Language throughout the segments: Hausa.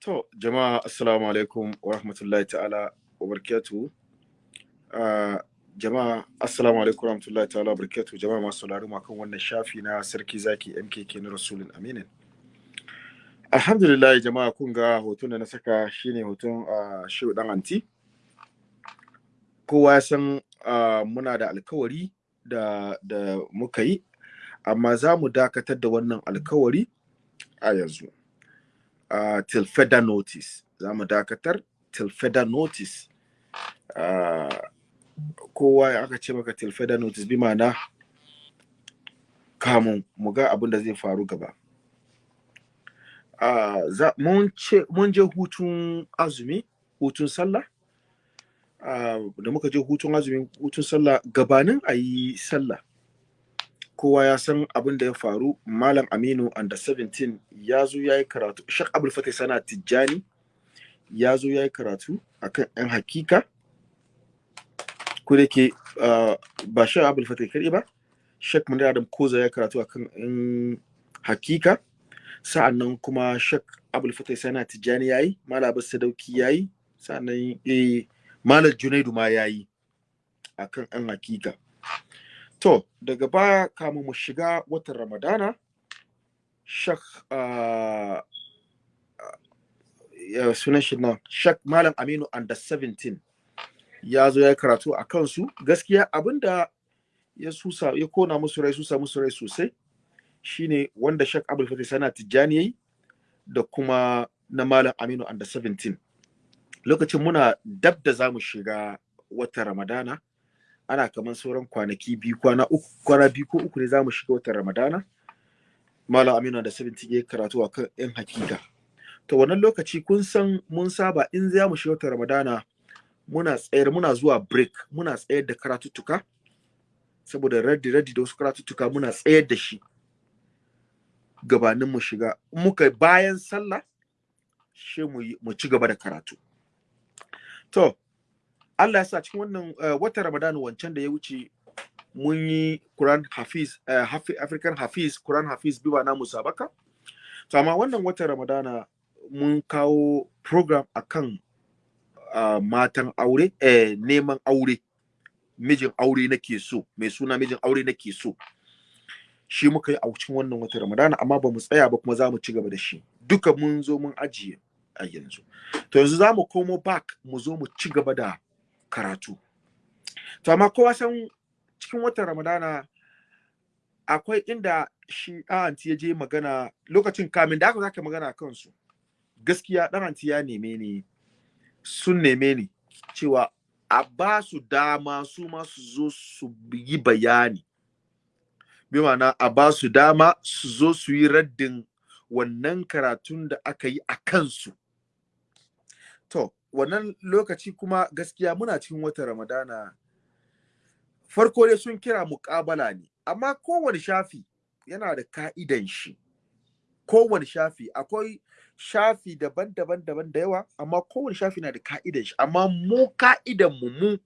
To, jama'a assalamu alaikum wa rahmatullahi ta'ala wa barakatuhu. Uh, jama'a assalamu alaikum wa rahmatullahi ta'ala wa barakatuhu. Jama'a masu sauraro kan wannan shafi na sarki zaki MKK na Rasulun Aminin. Alhamdulillah jama'a kun ga hoton da na saka shine hoton uh, Shehu Dan Anti. Kowa ya san muna da alkawari da, da muka yi, amma za mu dakatar da wannan alkawari a yanzu. Uh, till further notice. Za mu dakatar till further notice. Uh, kowa aka ce maka till further notice bi ma'ana kamun mu ga abin da zai faru gaba. Uh, mun je hutun azumi hutun sallah. Uh, da muka je hutun azumi hutun sallah gabanin a yi sallah. Kowa ya san abin da ya faru. Malam aminu under 17 ya zo ya yi karatu. Shak abul fatih sana tijjani ya zo ya yi karatu akan yan hakika. Ko da ke uh, ba shak abul fatih kare ba shak munir adam koza ya karatu akan yan hakika. Sa'annan kuma shak abul fatih sana tijjani ya yi malam abu sadauki ya yi sa'an nan eh, malam junaidu ma ya yi akan yan hakika. To, daga baya kamun mu shiga watan Ramadana, Shak uh, uh, sunan shi nan, Shak Malam Aminu under 17 ya zo ya karatu a kansu. Gaskiya abin da ya susa ya kona musu rai susa musu rai sosai shine wanda Shak Abdul Fatih Sana Tijjani yayi da kuma na Malam Aminu under 17. Lokacin muna dab da za mu shiga watan Ramadana. Ana kamar sauran kwanaki biyu kwana uku kwana biyu ko uku ne za mu shiga watan ramadana. Malam aminu da 70 ya karatu a kan yan hakika. To wannan lokaci kun san mun saba in za mu shiga watan ramadana muna tsayar muna zuwa break muna tsayar da karatuttuka. Saboda raddi raddi da wasu karatuttuka muna tsayar da shi. Gabanin mu shiga muka bayan sallah shi mu ci gaba da karatu. To Allah ya sa cikin wannan uh, watan Ramadan wancan da ya wuce mun yi Quran Hafiz Hafi, African Hafiz Quran Hafiz biba na musabaka. To amma wannan watan Ramadana mun kawo program akan matan aure eh, neman aure. Mijin aure nake so mai suna mijin aure nake so. Shi muka yi a cikin wannan watan Ramadana amma ba mu tsaya ba kuma za mu ci gaba da shi. Duka mun zo mun ajiye a yanzu. To yanzu za mu komo back mu zo mu ci gaba da karatu. To amma kowa san cikin watan ramadana akwai inda shi anti ya je magana lokacin kamin da aka zaka magana kansu gaskiya ɗan anti ya neme ni sun neme ni cewa a ba su dama su ma su zo su yi bayani. Bi ma'ana a ba su dama su zo su yi raddin wannan karatun da aka yi a kansu. To wannan lokaci kuma gaskiya muna cikin watan ramadana. Farko dai sun kira muƙabala ne amma kowane shafi yana da ka'idan shi. Kowane shafi akwai shafi daban-daban daban da yawa amma kowane shafi na da ka'idan shi. Amma mu ka'idan mu mu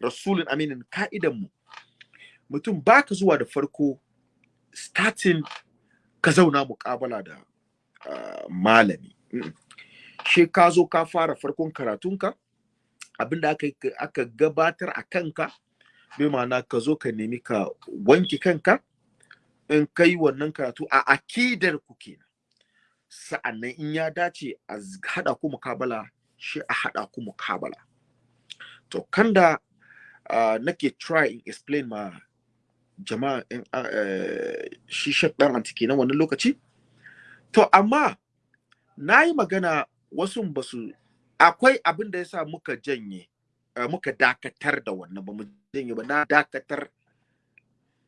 rasulun aminin ka'idan mu mutum baka zuwa da farko starting ka zauna muƙabala da uh, malami. Mm -mm. She ka zo ka fara farkon karatunka abin da aka, aka gabatar a kanka bai ma'ana ka zo ka nemi ka wanke kanka in kai wannan karatu a akidar ku kenan sa'an nan in ya dace a haɗa ku mukabala shi a haɗa ku mukabala. To kanda uh, nake try in explain ma jama'a in uh, shi shak antiki na wannan lokaci. To amma na yi magana wasu ba su akwai abin da ya sa muka janye uh, muka dakatar da wannan ba mu janye ba. Na dakatar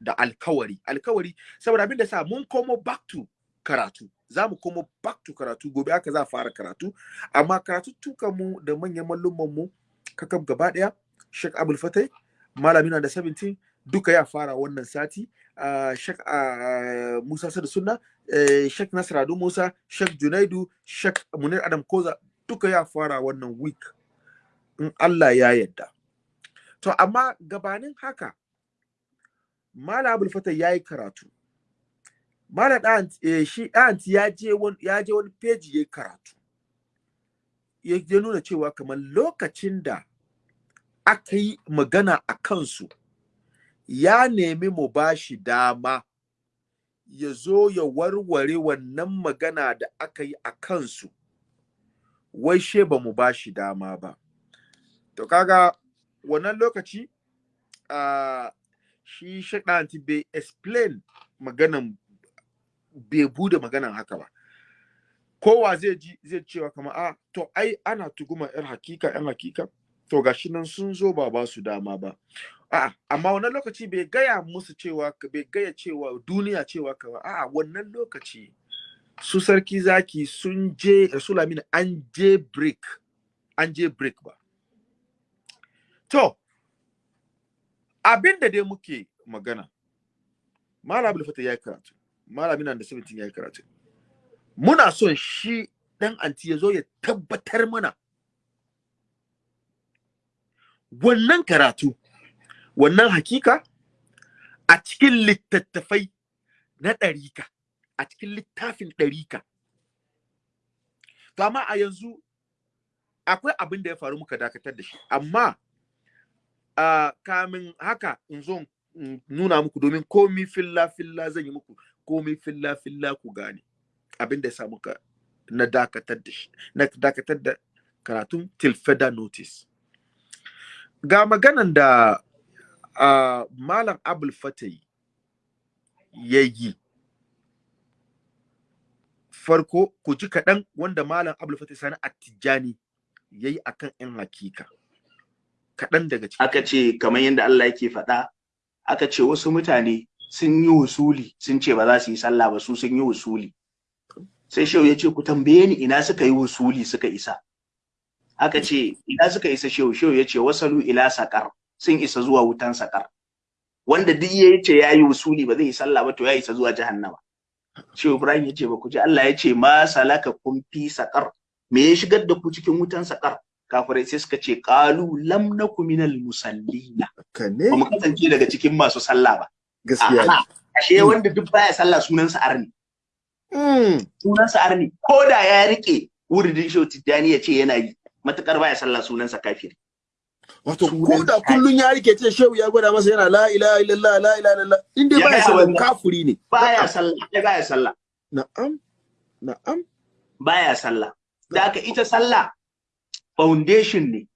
da alkawari. Alkawari saboda abin da sa mun komo back to karatu. Za mu komo back to karatu. Gobe aka za fara karatu. Amma karatu tukan mu da manyan mallumman mu kakab gaba ɗaya Sheikh Abdul Fatai malami na da 17 duka ya fara wannan sati. Sheikh Musa Sadu Sunna Sheikh Nasradu Musa Sheikh Junaidu Sheikh Munir Adam Koza duka ya fara wannan week in Allah ya yadda to amma gabanin haka Malam Abdul Fatai ya yi karatu. Malam ɗan eh, shi ɗan ya je wani ya je wani peji ya karatu. Ya nuna cewa kamar lokacin da aka yi magana a kansu ya nemi mu ba shi dama ya zo ya warware wannan magana da aka yi a kansu. Wai she ba mu ba shi dama ba. To kaga wannan lokaci shi shaɗanti bai explain maganan bai buɗe maganan haka ba. Kowa zai ji zai cewa kamar a to ai ana tuguma yar hakika yan hakika? To gashi nan sun zo ba ba su dama ba. A'a amma wannan lokaci bai gaya musu cewa bai gaya cewa duniya cewa kamar a'a wannan lokaci su sarki zaki sun je rasulamin an je break an je break ba. To abin da dai muke magana malam fatah ya yi karatu malamin nan da 17 ya yi karatu. Muna son shi dan anti ya zo ya tabbatar mana wannan karatu wannan hakika a cikin littattafai na ɗarika a cikin littafin ɗarika. To amma a yanzu akwai abin da ya faru muka dakatar da shi. Amma uh, kamin haka in zo nuna muku domin komi filla filla zan yi muku komi filla filla ku gane abin da ya samu ka na dakatar da shi na dakatar da karatun further notice. Ga maganan da uh, malam abul fatai ya yi. Farko ku ji kaɗan wanda malam abul fatai sani attijani ya yi akan yan hakika. Kaɗan daga ciki. Aka ce kamar yadda Allah yake faɗa aka ce wasu mutane sun yi wusuli sun ce ba za su yi sallah ba su sun yi wusuli. Sai shehu ya ce ku tambaye ni ina suka yi wusuli suka isa. Aka ce ina suka isa shehu? Shehu ya ce wasalu ila sakar sun isa zuwa wutan sakar wanda duk ya ce ya yi wusuli ba zai yi sallah ba to ya isa zuwa jahannama. Shehu ibrahim ya ce ba ku ji. Allah ya ce ma salaka kun fi sakar me ya shigar da ku cikin wutan sakar kafirai sai suka ce qalu lam naku minal musallina. Ba mu kasance daga cikin masu sallah ba. Gaskiya ashe wanda duk baya sallah sunansa arni. Sunansa arni. Ko da ya riƙe wuridin shehu tijjani ya ce yana yi. Matuƙar baya sallah sunansa kafiri. Wato ko da kullun ya riƙe ce shehu ya gwada masa yana la ilaha illallah la ilaha illallah in dai baya sallah kafiri ne. Baya sallah ya baya sallah. Na'am na'am. Baya sallah. Da aka ita sallah foundation ne.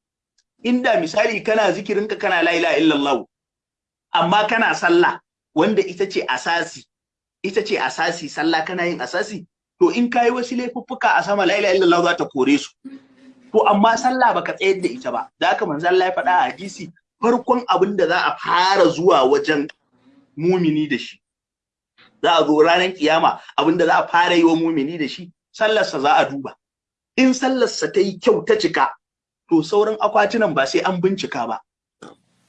Inda misali kana zikirinka kana la ilaha illallah amma kana sallah wanda ita ce asasi ita ce asasi sallah kana yin asasi to in kayi wasu laifuffuka a sama la ilaha illallah za ta kore su. To amma sallah baka tsayar da ita ba. Da haka manzo Allah ya faɗa a hadisi farkon abin da za a fara zuwa wajen mumini da shi. Za a zo ranar kiyama abin da za a fara yi wa mumini da shi sallarsa za a duba. In sallarsa ta yi kyau ta cika to sauran akwatunan ba sai an bincika ba.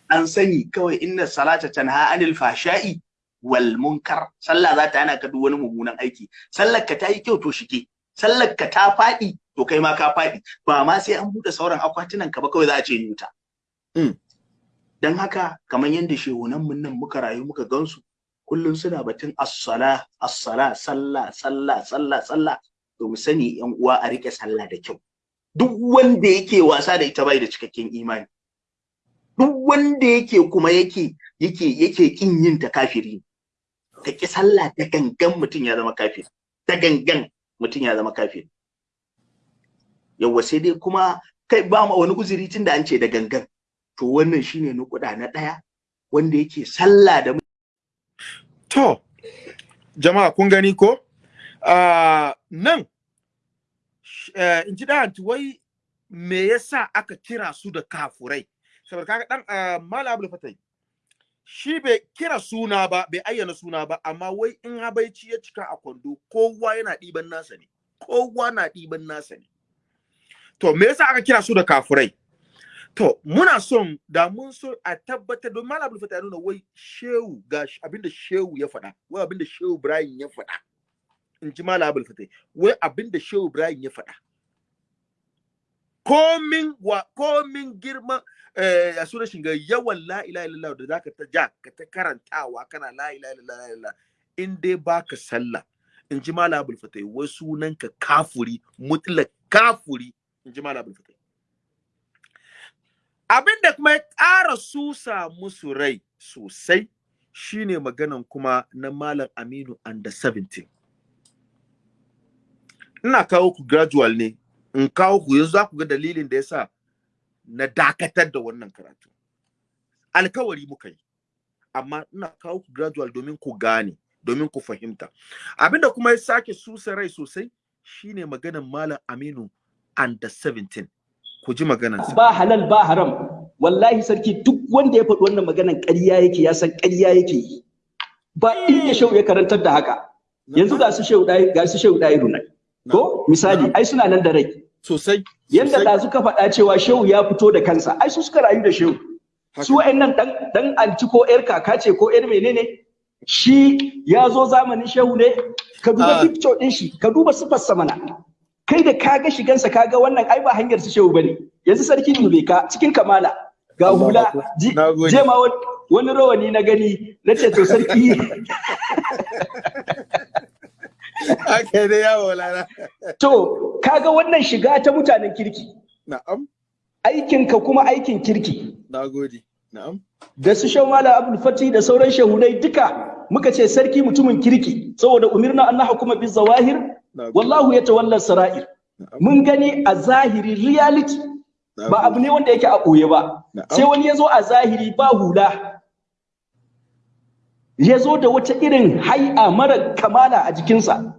An sani kawai inna salata tanha anil fashai wal munkar. Sallah za ta hana ka duk wani mummunan aiki. Sallar ka ta yi kyau to shike. Sallar ka ta faɗi to kai ma ka faɗi. Ba ma sai an buɗe sauran akwatunan ka ba kawai za a ce yuta dan haka kamar yadda shehunan mun nan muka rayu muka gansu kullum suna batun as-sala as-sala sallah sallah sallah sallah to mu sani yan uwa a riƙe sallah da kyau. Duk wanda yake wasa da ita bai da cikakken imani. Duk wanda yake kuma yake yake yake kin yin ta kafiri ka ki sallah da gangan mutum ya zama kafiri. Da gangan mutum ya zama kafiri. Yawa sai dai kuma kai ba ma wani uzuri tunda an ce da gangan. To wannan shine nukuda na ɗaya wanda yake sallah da to jama'a kun gani ko? Uh, nan uh, in ji wai me yasa aka kira su da kafurai? Saboda kaga dan uh, malam abdul fatai shi bai kira suna ba bai ayyana suna ba amma wai in habaici ya cika a kwando kowa yana ɗiban nasa ne. Kowa na ɗiban nasa ne. To me yasa aka kira su da kafurai? To muna son da mun so a tabbatar don malam abdul fatai nuna wai shehu ga abin da shehu ya faɗa wai abin da shehu ibrahim ya faɗa. In ji malam abdul fatai wai abin da shehu ibrahim ya faɗa. Komin wa komin girman eh a sunan shiga yawan la ilaha illallah da zaka ta ja ka ta karantawa kana la ilaha illallah in dai baka sallah. In ji malam abul fatai wai sunan ka kafuri mutlak kafuri. In ji malam abul fatai abin da kuma ya ƙara susa musu rai sosai shine maganan kuma na malam aminu under 17 ina kawo ku gradual ne in kawo ku yanzu za ku ga dalilin da yasa na dakatar da wannan karatu. Alkawari muka yi amma ina kawo ku gradual domin ku gane domin ku fahimta. Abinda kuma ya sake susa rai sosai shine maganan malam aminu under 17 ku ji maganan ba halal ba haram. Wallahi sarki duk wanda ya faɗi wannan maganan ƙarya yake ya san ƙarya yake yi. Ba inda shehu ya karantar da haka. Yanzu ga su shehu dai ga su shehu dai runai ko? Misali ai suna nan da rai. Sosai yanda da suka faɗa cewa shehu ya fito da kansa ai su suka rayu da shehu. Su wa'annan dan dan anti ko yar kaka ce ko yar menene? Shi ya zo zamanin shehu ne. Ka duba picture din shi ka duba sifar mana. Kai da kaga shigansa kaga wannan ai ba hanyar su shehu ba ne yanzu sarki dube ka cikin kamala ga hula je ma wani rawani na gani na ce to sarki Ake da yawo lana. To, kaga wannan shiga ta mutanen kirki. Na'am. Aikinka kuma aikin kirki. Nagode. Na'am. Da su shan mala abul fati da sauran shahunai duka muka ce sarki mutumin kirki saboda umirna an hukuma bi zawahir wallahu ya tawalla sara'ir. Mun gani a zahiri reality ba abu ne wanda yake a ɓoye ba. Sai wani ya zo a zahiri ba hula. Ya zo da wata irin hai'a mara kamala a jikinsa.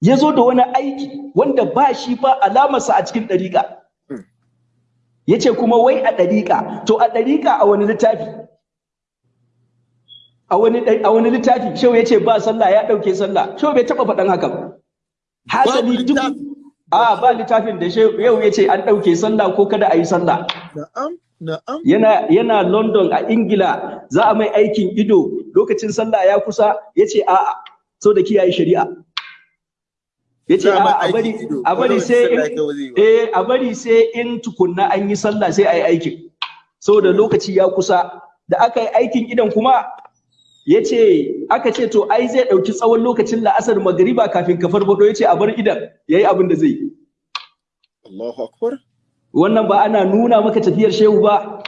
Ya zo da wani aiki wanda ba shi ba alamarsa a cikin ɗariƙa. Ya ce kuma wai a ɗariƙa, to a ɗariƙa a wani littafi. A wani littafi, shau ya ce ba sallah ya ɗauke sallah, shau bai taɓa faɗan haka ba. Hasali duk a ba littafin da yau ya ce an ɗauke sallah ko kada a yi sallah. Na'am. Na'am. Yana yana London a Ingila za a mai aikin ido lokacin sallah ya kusa ya ce a'a so da kiyaye shari'a. Ya ce a'a a bari a bari sai in eh a bari sai in tukunna an yi sallah sai a yi aikin. Saboda lokaci ya kusa da aka yi aikin idan kuma ya ce aka ce to ai zai ɗauki tsawon lokacin la'asar magariba kafin ka farfado ya ce a bar idan ya yi abin da zai yi. Allahu Akbar. wannan ba ana nuna maka tafiyar shehu ba.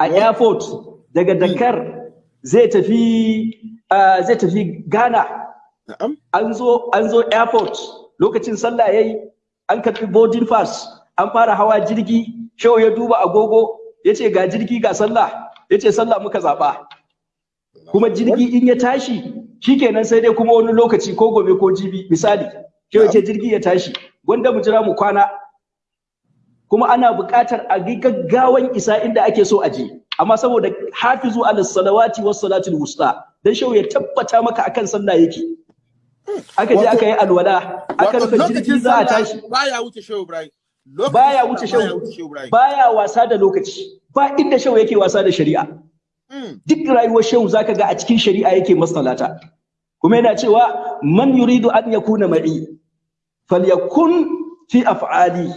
A airport daga dakar zai tafi zai tafi ghana. An zo an zo airport. Lokacin sallah yayi an karɓi boarding pass an fara hawa jirgi. Shehu ya duba agogo ya ce ga jirgi ga sallah. Ya ce sallah muka zaɓa. Kuma jirgi in ya tashi shikenan sai dai kuma wani lokaci ko gobe ko jibi. Misali ya ce jirgi ya tashi gwanda mu jira mu kwana. Kuma ana buƙatar a ga gaggawan isa inda ake so a je. Amma saboda hafizu ala salawati was salatul wusta dan shehu ya tabbata maka akan sallah yake. Aka je aka yi alwala aka rufe jirgi za a tashi. baya wuce shehu ibrahim. Baya wuce shehu baya wasa da lokaci. Ba inda shehu yake wasa da shari'a. Duk rayuwar shehu zaka ga a cikin shari'a yake masalata kuma yana cewa man yuridu an yakuna ma'i falyakun fi af'ali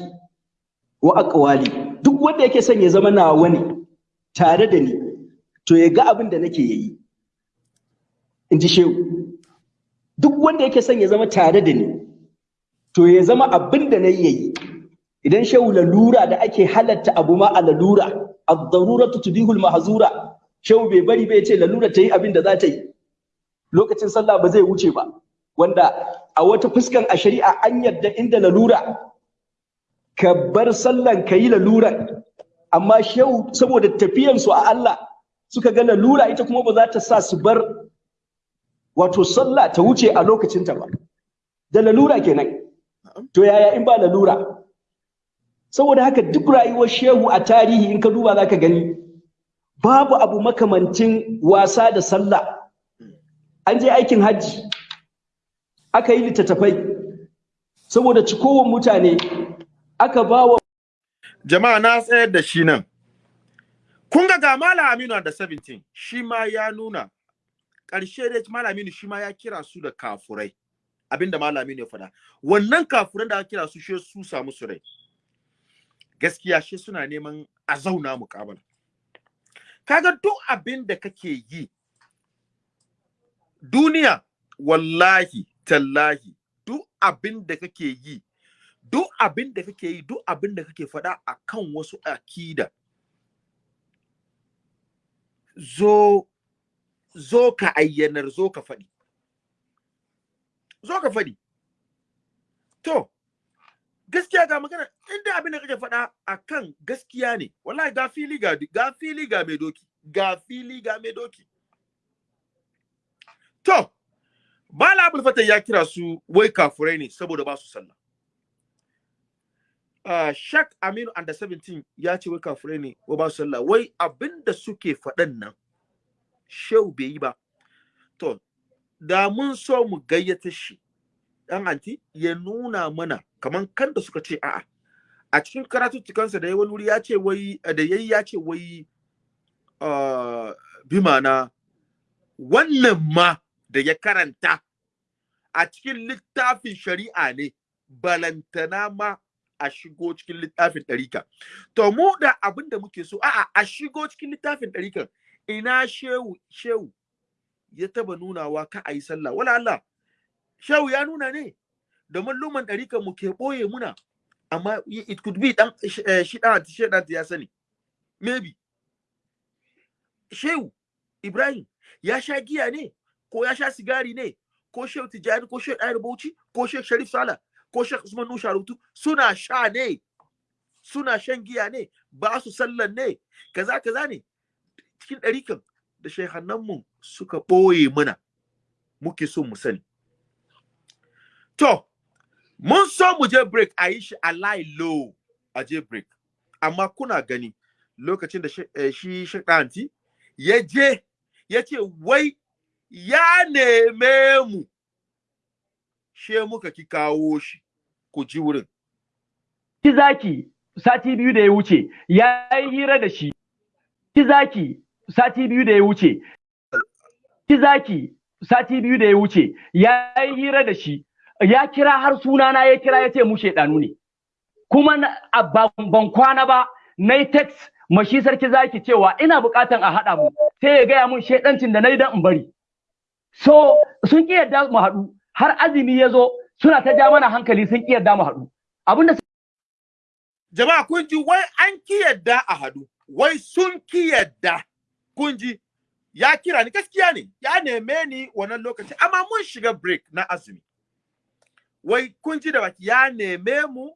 wa aqwali. Duk wanda yake son ya zama nawa ne tare da ni to ya ga abin da nake yi. In ji shehu. Duk wanda yake son ya zama tare da ni to ya zama abin da na yi idan shehu lalura da ake halatta abu ma a lalura ad-daruratu tudihul mahzura. Shehu bai bari bai ce lalura ta yi abin da za ta yi. Lokacin sallah ba zai wuce ba. Wanda a wata fuskan a shari'a an yadda inda lalura ka bar sallan ka yi laluran. Amma shehu saboda tafiyansu a Allah suka ga lalura ita kuma ba za ta sa su bar wato sallah ta wuce a lokacinta ba. Da lalura kenan. To yaya in ba lalura? Saboda haka duk rayuwar shehu a tarihi in ka duba za ka gani babu abu makamancin wasa da sallah. An je aikin hajji aka yi littattafai. Saboda cikowar mutane aka ba wa jama'a na tsayar da shi nan. Kun ga malam aminu da 17 shi ma ya nuna. Ƙarshe da malam aminu shi ma ya kira su da kafurai. Abinda malam aminu ya faɗa. Wannan kafuran da aka kira su shi su samu su rai. Gaskiya shi suna neman a zauna muƙabala. Kaga duk abin da kake yi duniya wallahi tallahi duk abin da kake yi duk abin da kake yi duk abin da kake faɗa akan wasu akida zo zo ka ayyanar zo ka faɗi. Zo ka faɗi. To gaskiya ga magana inda abin da kake faɗa akan gaskiya ne wallahi ga fili ga ga fili ga mai doki ga fili ga mai doki to Bala Abul Fatah ya kira su wai kafurai ne saboda ba su sallah. Uh, Shak Aminu under 17 ya ce wai kafurai ne wa ba su sallah. Wai abin da suke faɗan nan shehu bai yi ba. To, da mun so mu gayyata shi ɗan anti ya nuna mana kaman kan da suka ce a'a. A cikin karatuttukansa da ya wani wuri ya ce wai da yayi ya ce wai uh, bimana wannan ma da ya karanta a cikin littafin shari'a ne balantana ma a shigo cikin littafin ɗarika. To mu da abin da muke so, a'a a shigo cikin littafin ɗarikan ina shehu shehu ya taba nunawa ka a yi sallah. Wala Allah, shehu ya nuna ne da malluman ɗarikan mu ke ɓoye muna, amma it could be ɗan shi ɗan shi ɗan ya sani. Maybe. Shehu Ibrahim ya sha giya ne ko ya sha sigari ne ko Shehu Tijjani ko Shehu Ɗayar Bauchi ko Shehu Sharif Sala ko Shehu Usman Nusha Rutu suna sha ne suna shan giya ne ba su sallan ne kaza kaza ne cikin ɗarikan da shehannanmu suka ɓoye mana muke so mu sani to mun so mu je break a shi a lie low a je break. Amma kuna gani lokacin da shi shaɗanti ya je ya ce wai ya neme mu. She muka ki kawo shi ku ji wurin. Ki zaki sati biyu da ya wuce ya yi hira da shi. Ki zaki sati biyu da ya wuce. Ki zaki sati biyu da ya wuce ya yi hira da shi. Ya kira har sunana ya kira ya ce mu shaidanu ne. Kuma ban kwana ba na yi text mashi sarki zaki cewa ina bukatan a haɗa mu sai ya gaya mun shaidancin da na yi don in bari. So sun ƙi yadda mu haɗu har azumi ya zo suna ta ja mana hankali sun ƙi yadda mu haɗu. Abinda jama'a kun ji wai an ki yadda a haɗu wai sun ki yadda kun ji? Ya kira ni gaskiya ne ya neme ni wannan lokaci amma mun shiga break na azumi. Wai kun ji da baki ya neme mu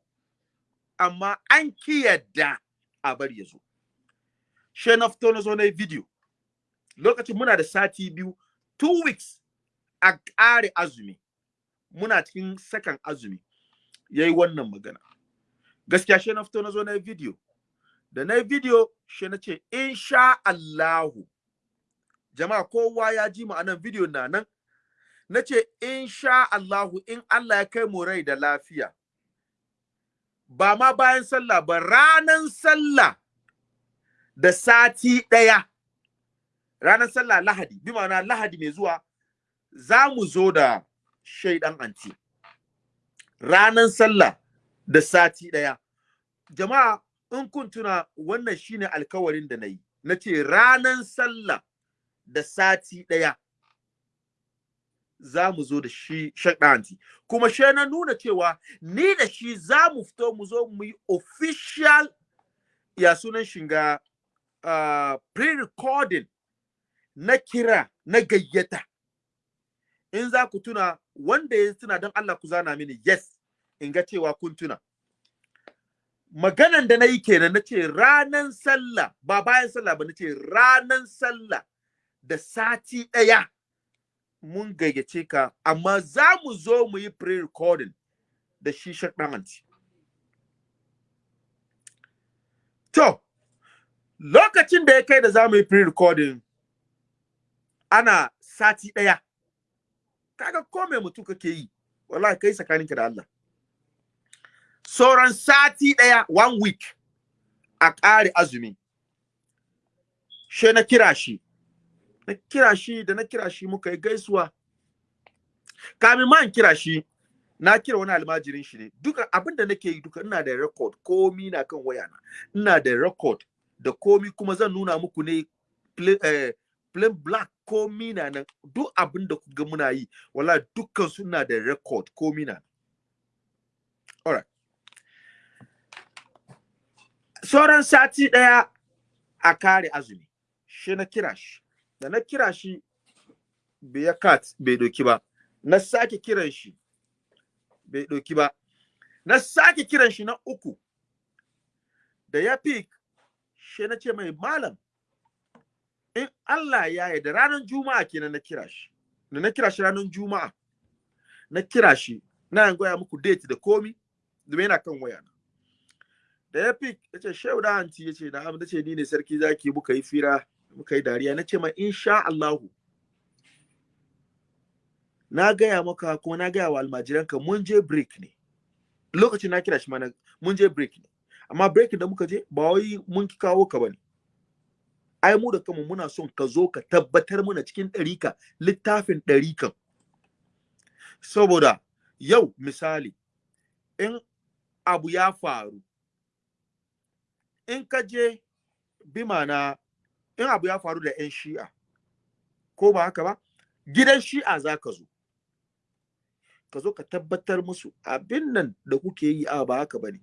amma an ki yadda a bari ya zo. She na fito na zo na video. Lokacin muna da sati biyu two weeks a ƙare azumi. Muna cikin sakan azumi. Ya yi wannan magana. Gaskiya she na fito na zo na video. Da na video she na ce insha Allahu. Jama'a kowa ya ji ma'anan video na nan. Na ce insha Allahu in Allah ya kai mu rai da lafiya. Ba ma bayan sallah ba ranan sallah da sati ɗaya. Ranar sallah lahadi bi ma'ana lahadi mai zuwa za mu zo da shaidan anti. Ranar sallah da sati ɗaya. Jama'a in kun tuna wannan shine alkawarin da na yi. Na ce ranar sallah da sati ɗaya. Za mu zo da shi shaidan anti kuma shi na nuna cewa ni da shi za mu fito mu zo mu yi official ya sunan shiga uh, pre-recording na kira na gayyata. In za ku tuna wanda ya tuna don Allah ku zana mini yes in ga cewa kun tuna. Maganan da na yi kenan na ce ranan sallah ba bayan sallah ba na ce ranan sallah da sati ɗaya. Mun gayyace ka amma za mu zo mu yi pre-recording da shi shaɗanci to lokacin da ya kai da za mu yi pre-recording ana sati ɗaya. Kaga ko mai mutum kake yi? Wallahi kai tsakaninka da Allah. Sauran sati ɗaya one week a ƙare azumi. She na kira shi. Na kira shi da na kira shi muka yi gaisuwa. Kamin man kira shi na kira wani almajirin shi ne. Duka abin da nake yi duka ina da record. Komi na kan wayana. Ina da record da komi kuma zan nuna muku ne eh, plain black. Komi na nan. Duk abin da kuga muna yi wala dukkan suna da record. Komi na alright. Sauran sati ɗaya a kare azumi. Shi na kira shi. Da na kira shi bai kat bai doki ba. Na sake kiran shi bai doki ba. Na sake kiran shi na uku da ya pick shi na ce mai malam in Allah ya yi da ranar juma'a kenan na kira shi. Da na kira shi ranar juma'a na kira shi na yan goya muku date da komi domin yana kan waya na da ya pick ya ce shehu da hanti ya ce na amma ce ni ne sarki zaki muka yi fira. Muka yi dariya na ce ma insha Allahu. Na gaya maka kuma na gaya wa almajiranka mun je break ne. Lokacin na kira shi mana mun je break ne. Amma break da muka je ba wai mun kawo ka ba ne ai mu da kanmu muna son ka zo ka tabbatar mana cikin ɗarika littafin ɗarikan saboda yau misali in abu ya faru in ka je bi mana in abu ya faru da 'yan shi'a ko ba haka ba gidan shi'a za ka zo. Ka zo ka tabbatar musu abin nan da kuke yi a ba haka ba ne.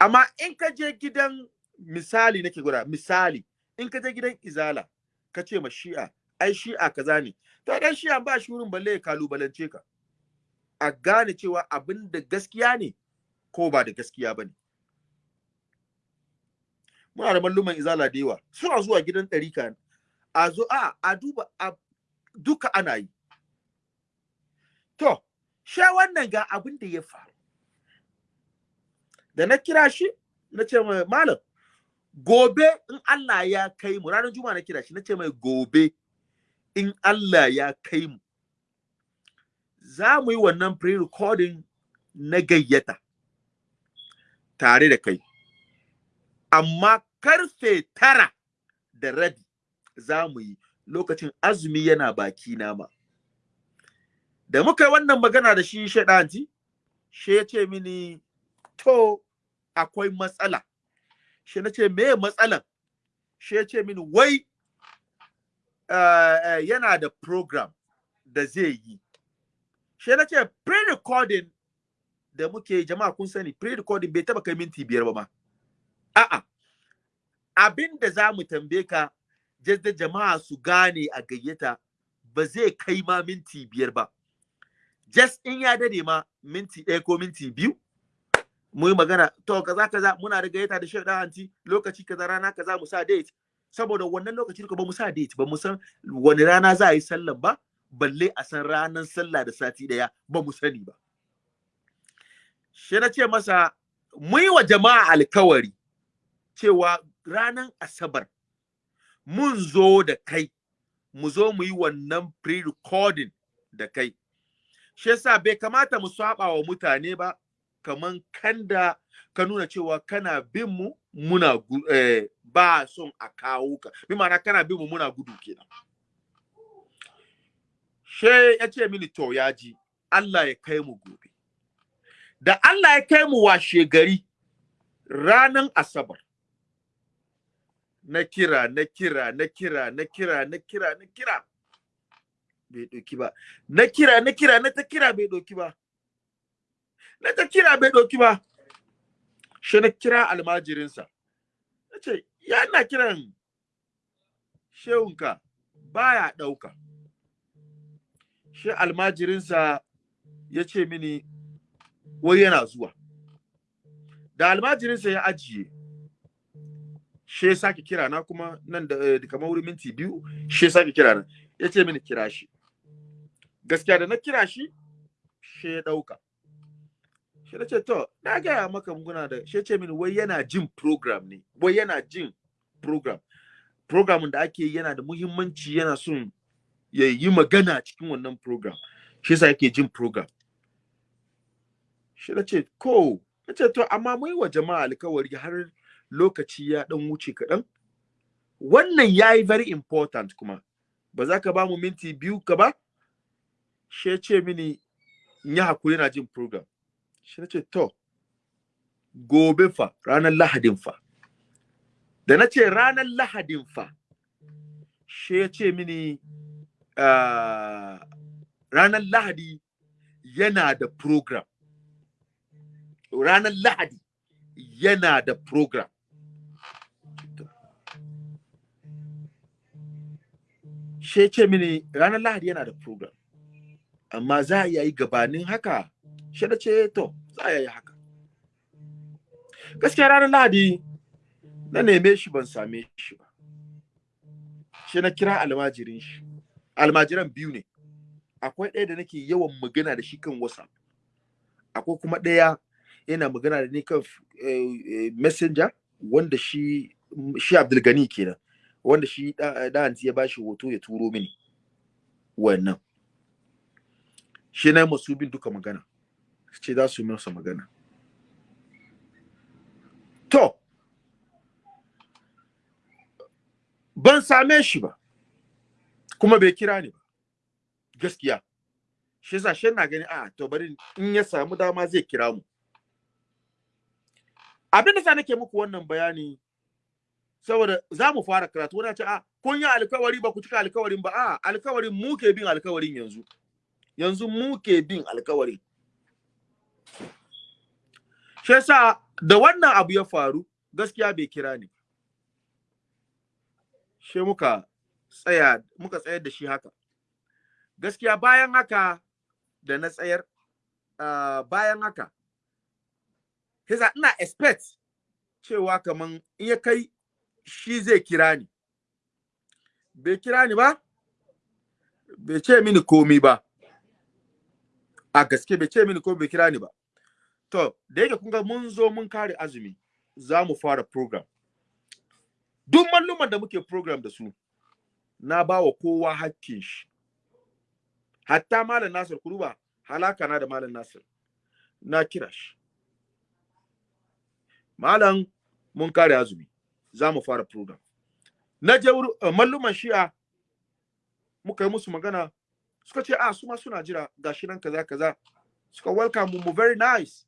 Amma in ka je gidan misali nake gwada misali in ka je gidan izala ka ce ma shi'a ai shi'a kaza ne. To dan shi'a ba shi wurin balle ya kalubalance ka. A gane cewa abin da gaskiya ne ko ba da gaskiya ba ne. Muna da malluman izala da yawa. Suna zuwa gidan ɗarika a zo a a duba a duka ana yi. To she wannan ga abin da ya faru. Da na kira shi na ce mai malam gobe in Allah ya kai mu ranar juma'a na kira shi na ce mai gobe in Allah ya kai mu za mu yi wannan pre-recording na gayyata tare da kai. Amma ƙarfe tara da rabi za mu yi. Lokacin azumi yana baki nama da muka yi wannan magana da shi shaɗanti shi ya ce mini to akwai matsala. Shi na ce me matsalan? Shi ya ce mini wai uh, uh, yana da program da zai yi. Shi na ce pre-recording da muke jama'a kun sani pre-recording bai taba kai minti biyar ba ma. A'a abin da za mu tambaye ka da jama'a su gane a gayyata ba zai kai ma minti biyar ba. Just in ya daɗe ma minti ɗaya ko minti biyu mu yi magana. To kaza kaza muna da gayyata da shi da lokaci kaza rana kaza mu sa date. Saboda wannan lokaci ba mu sa date ba mu san wani rana za a yi sallan ba balle a san ranar sallah da sati ɗaya ba mu sani ba. Shi na ce masa mu yi wa jama'a alkawari cewa ranar asabar. Mun zo da kai. Mu zo mu yi wannan pre-recording da kai. Shi yasa bai kamata mu saba wa mutane ba kaman kanda ka nuna cewa kana bin mu muna eh, ba son a kawo ka. Bi ma'ana kana bin mu muna gudu kenan. She ya ce mini to ya ji Allah ya kai mu gobe. Da Allah ya kai mu washe gari ranan asabar na kira na kira na kira na kira na kira na kira. Bai ɗauki ba. Na kira na kira na ta kira bai ɗauki ba. Na ta kira bai ɗauki ba. Shi na kira almajirinsa. Na ce ya na kiran shehunka baya ɗauka. Shi almajirinsa ya ce mini wai yana zuwa. Da almajirinsa ya ajiye ya sake kira na kuma nan da kamar wurin minti biyu ya sake kira na. Ya ce mini kira shi. Gaskiya da na kira shi shi ya ɗauka. Shi na ce to na gaya maka muna da shi ce mini wai yana jin program ne. Wai yana jin program. Program da ake yana da muhimmanci yana son ya yi magana cikin wannan program. Shi yasa yake jin program. Shi na ce ko. Na ce to amma mu yi wa jama'a alkawari har lokaci ya dan wuce kaɗan. Wannan ya yi very important kuma. Ba za ka ba mu minti biyu ka ba? Shi ce mini ya haƙuri na jin program. Shi ce to gobe fa ranar lahadin fa. Da na ce ranar lahadin fa ya ce mini uh, ranar lahadi yana da program. Ranar lahadi yana da program. She ce mini ranar lahadi yana da program amma za a yi gabanin haka? Shi da ce to za a yi haka. Gaskiya ranar lahadi na neme shi ban same shi ba. Shi na kira almajirin shi. Almajiran biyu ne. Akwai ɗaya da nake yawan magana da shi kan whatsapp. Akwai kuma ɗaya yana magana da ni kan messenger wanda shi shi abdulgani kenan. Wanda shi da ya bashi hoto ya turo mini wannan. Shi na masu bin duka magana. Ce za su masa magana. To ban same shi ba kuma bai kira ni ba. Gaskiya. Shi yasa shi na gani a to bari in ya samu dama zai kira mu. Abin da sa nake muku wannan bayani saboda za mu fara karatu. Wani ce a kun yi alkawari ba ku cika alkawarin ba. A alkawarin mu ke bin alkawarin yanzu. Yanzu mu ke bin alkawarin shi yasa da wannan abu ya faru gaskiya bai kira ni shi muka tsaya muka tsayar da shi haka. Gaskiya bayan haka da na tsayar bayan haka Hiza ina expect cewa kaman in ya kai shi zai kira ni. Bai kira ni ba bai ce mini komi ba. A gaske bai ce mini ko bai kira ni ba. To da yake kun ga mun zo mun kare azumi za mu fara program. Duk malluman da muke program da su na ba wa kowa hakkin shi. Hatta malam nasir kuruba halaka na da malam nasir. Na kira shi. Malam mun kare azumi. Za mu fara program. Na je uh, malluman shi'a muka yi musu magana suka ce ah su ma suna jira gashi nan kaza kaza. Suka welcome mu very nice.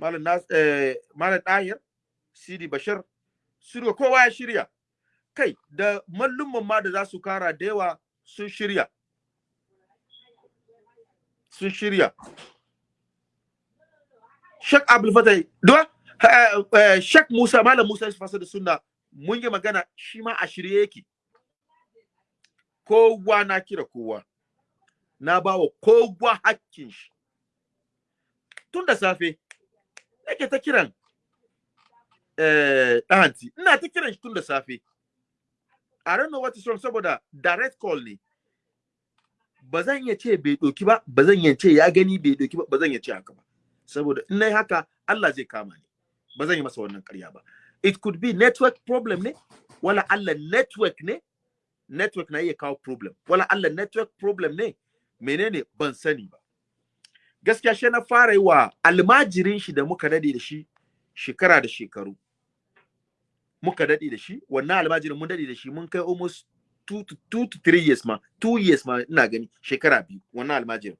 Malam nas eh, malam dahir sidi bashir shirya kowa ya shirya. Kai da mallumman ma da za su kara da yawa sun shirya. Sun shirya. Shek Abdul Fatai, duwa Shek Musa, Malam Musa ya fasa da sunna mun yi magana shi ma a shirye yake. Kowa na kira kowa, na ba wa kowa hakkin shi. Tun da safe, yake ta kiran ɗahanti, ina ta kiran shi tun da safe. I don't know what is wrong saboda direct call ne. Ba zan iya ce bai ɗoki ba, ba zan iya ce ya gani bai ɗoki ba, ba zan iya ce haka ba. saboda in na yi haka Allah zai kama ni ba zan yi masa wannan ƙarya ba. It could be network problem ne wala Allah network ne network na iya kawo problem. Wala Allah network problem ne menene? Ban sani ba. Gaskiya shi na fara yi wa almajirin shi da muka daɗe da shi shekara da shekaru. Muka daɗe da shi wannan almajirin mun daɗe da shi mun kai almost two to, two to three years ma two years ma ina gani shekara biyu wannan almajirin.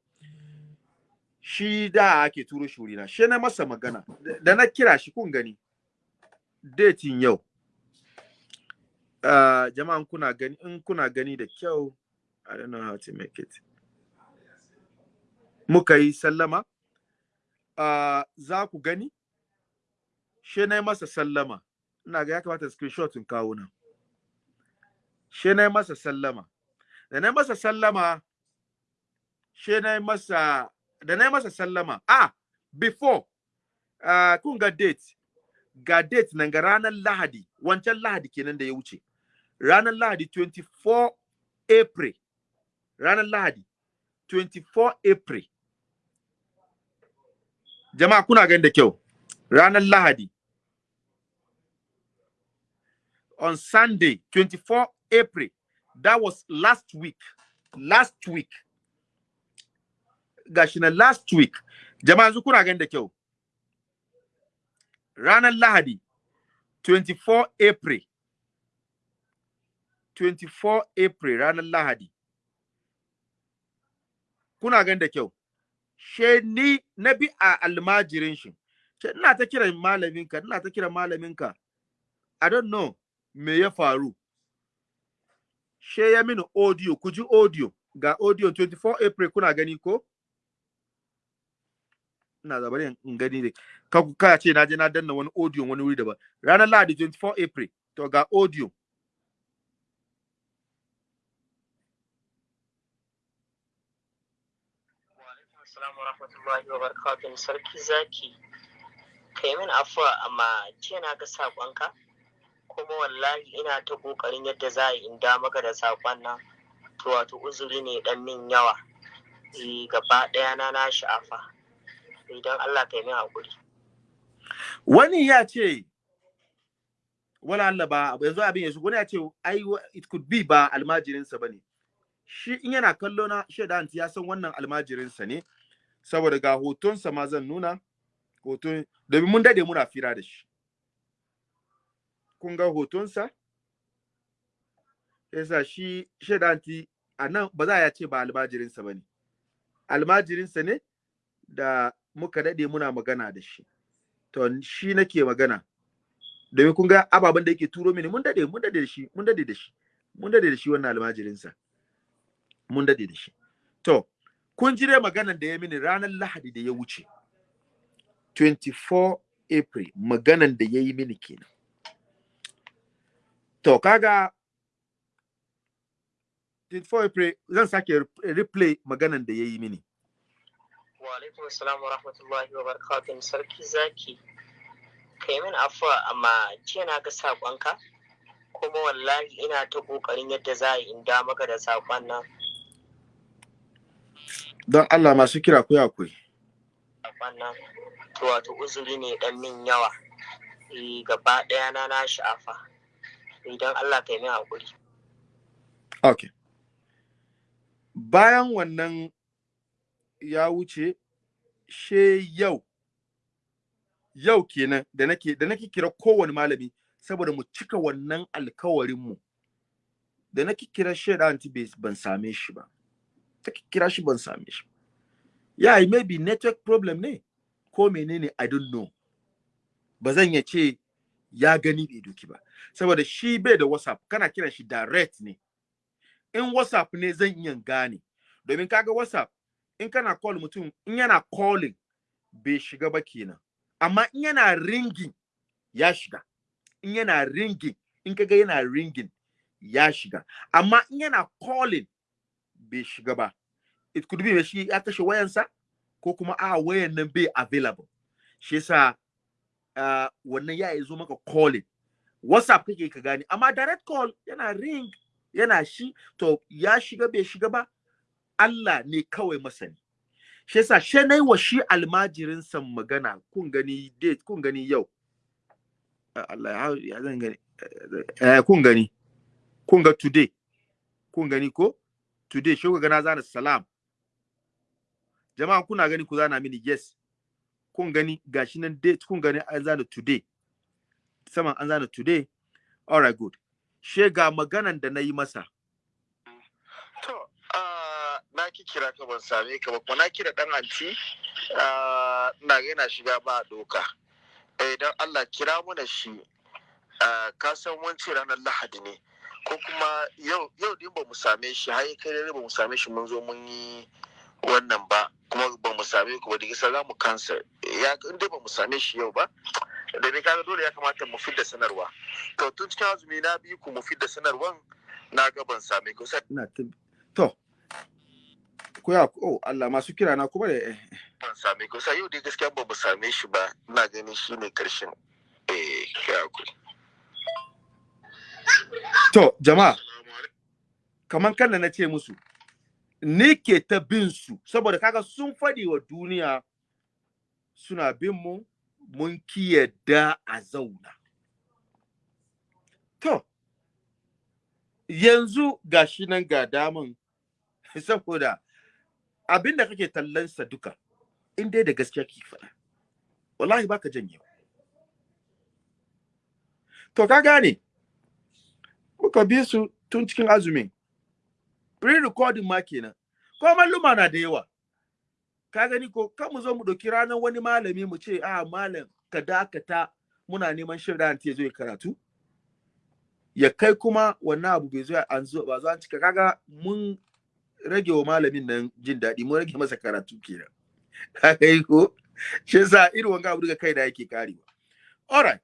Shi da ake turo shi wurina shi na masa magana. Da na kira shi kun gani. Datin yau. Uh, jama'an kuna gani in kuna gani da kyau I don't know how to make it. Muka yi sallama. Uh, za ku gani. Shi na masa sallama. Ina ga ya kamata screenshot in kawo nan. Shi na masa sallama. Da na masa sallama shi na masa da na masa sallama. Ah before uh, kun ga date. Ga date nan ga ranar lahadi. Wancan lahadi kenan da ya wuce. Ranar lahadi 24 april. Ranar lahadi 24 april. Jama'a kuna gani da kyau? Ranar lahadi. On sunday 24 april. That was last week. Last week. Gashi na last week. Jama'a yanzu kuna gani da kyau. Ranar lahadi 24 april. 24 april ranar lahadi. Kuna gani da kyau. She ni na bi a almajirin shi. Ina ta kiran malaminka ina ta kiran malaminka. I don't know me ya faru. She ya mini audio. Ku ji audio. Ga audio 24 april kuna gani ko? ina da bari in gani ne ka ku ka ce na je na danna wani audio wani wuri daban. Ranar Lahadi 24 April to ga audio. Assalamu rahmatullahi wa barakatuhu sarki zaki kai min afuwa amma jiya na ga kuma wallahi ina ta ƙoƙarin yadda za a in da maka da saƙon nan. To wato uzuri ne dan min yawa. Eh, gaba ɗaya na na sha'afa. Idan Allah kai min haƙuri wani ya ce wala Allah ba yanzu abin yanzu wani ya ce ai it could be ba almajirinsa ba ne shi in yana kallo na shaida ya san wannan almajirinsa ne saboda ga hotonsa ma zan nuna hoton domin mun daɗe muna fira da shi. Kun ga hotonsa? Yasa shi shaida a nan ba za a ce ba almajirinsa ba ne. Almajirinsa ne da muka daɗe muna magana da shi. To shi nake magana. Domin kun ga ababen da yake turo mini mun daɗe mun daɗe da shi mun daɗe da shi mun daɗe da shi wannan almajirinsa. Mun daɗe da shi. To kun ji dai maganan da ya mini ranar lahadi da ya wuce. 24 april maganan da ya yi mini kenan. To kaga 24 april zan sake replay maganan da ya yi mini. Wa alaikum assalam wa rahmatullahi wa barakatuh sarki zaki kai min afuwa amma jiya na ga sakonka kuma wallahi ina ta ƙoƙarin yadda za a in da maka da saƙon nan don Allah masu kira ku akwai. Wannan to wato uzuri ne dan min yawa. Eh gaba ɗaya na na sha'afa. Idan Allah kai min haƙuri. Okay. Bayan wannan ya wuce she yau yau kenan da nake da nake kira kowane malami saboda mu cika wannan alkawarin mu da nake kira shaida anti ban same shi ba. ta kira shi ban same shi ya yeah, maybe network problem ne ko menene i don't know. Ba zan ya ce ya gani bai doki ba. Saboda shi bai da whatsapp kana kiran shi direct ne. In whatsapp ne zan iya gane. Domin kaga whatsapp in kana call mutum in yana calling bai shiga ba kenan. Amma in yana ringing ya shiga. In yana ringing in kaga yana ringing ya shiga. Amma in yana calling bai shiga ba. It could be shi ya kashe wayansa ko kuma a wayan nan bai available. Shi yasa wannan ya zo maka calling. Whatsapp kake ka gane. Amma direct call yana ring yana shi to ya shiga bai shiga ba Allah ne kawai masani. Shi yasa she na yi wa shi almajirin san magana kun gani date kun gani yau. Allah ya zan gani? Eh kun gani? Kun ga today? Kun gani ko? Today shi ga na zana salam. Jama'a kuna gani ku zana mini yes. Kun gani gashi nan date kun gani an zana today. Saman an zana today. All right good. She ga maganan da na yi masa to na ki kira ka ban same ka ba. Kuma na kira dan anti na ga yana shiga ba doka. Idan Allah kira mu da shi ka san wancan ranar lahadi ne. Ko kuma yau yau din ba mu same shi har kai dare ba mu same shi mun zo mun yi wannan ba. Kuma ba mu same ku ba. Da gisa za mu kansa ya in dai ba mu same shi yau ba da ne kaga dole ya kamata mu fidda sanarwa. To tun cikin azumi na bi ku mu fidda sanarwan na ga ban same ku. Sai to ko ya oh Allah masu kira na kuma da ban same ku. Sai yau dai gaskiya ba mu same shi ba. Ina ganin shine ƙarshen. Eh kira ku. To, jama'a, kaman kan na ce musu, ni ke ta bin su, saboda kaga sun faɗi wa duniya suna bin mu, mun kiyarda a zauna. To, yanzu ga shi nan ga daman, saboda abin da kake tallansa duka, in dai da gaskiya ke faɗa, wallahi baka janye. To, ka gane, muka bi su tun cikin azumin pre-recording ma kenan. Ko malluma na da yawa. Ka gani ko? Kan mu zo mu ɗauki ranar wani malami mu ce a malam ka dakata muna neman shirya ya zo ya karatu? Ya kai kuma wannan abu bai zo an zo ba zo an cika. Kaga mun rage wa malamin nan jin daɗi mun rage masa karatu kenan. Ka kai ko? Shi yasa irin wanga abu daga kai da yake karewa. Alright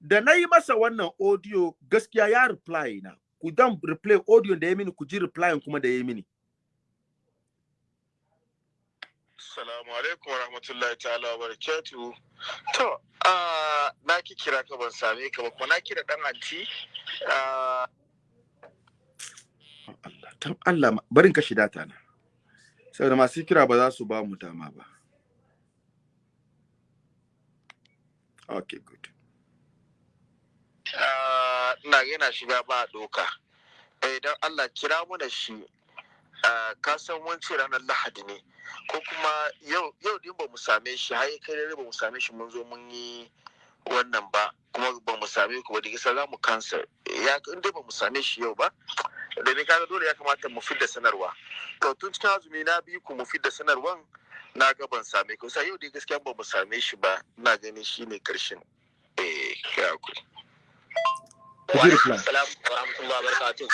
da na yi masa wannan audio gaskiya ya reply na. Ku dan replay audio da ya mini ku ji reply kuma da ya mini. Assalamu alaikum warahmatullahi ta'ala wa barakatuhu. To, na ki kira ka ban same ka ba kuma na kira dan anti. Allah, tan Allah barin ka shida ta na. Saboda masu kira ba za su ba mu dama ba. Okay, good. Ina yana shiga ba doka. Idan Allah kira mu da shi, ka san wance ranar Lahadi ne. ko kuma yau yau din ba mu same shi har kai dare ba mu same shi mun zo mun yi wannan ba kuma ba mu same ku ba da gisa za mu kansa ya in dai ba mu same shi yau ba da ne kaga dole ya kamata mu fidda sanarwa. To tun cikin azumi na bi ku mu fidda sanarwan na ga ban same ku. Sai yau dai gaskiya ba mu same shi ba. Na gani shine ƙarshen eh kira ku. Wa alaikum wa barakatuh.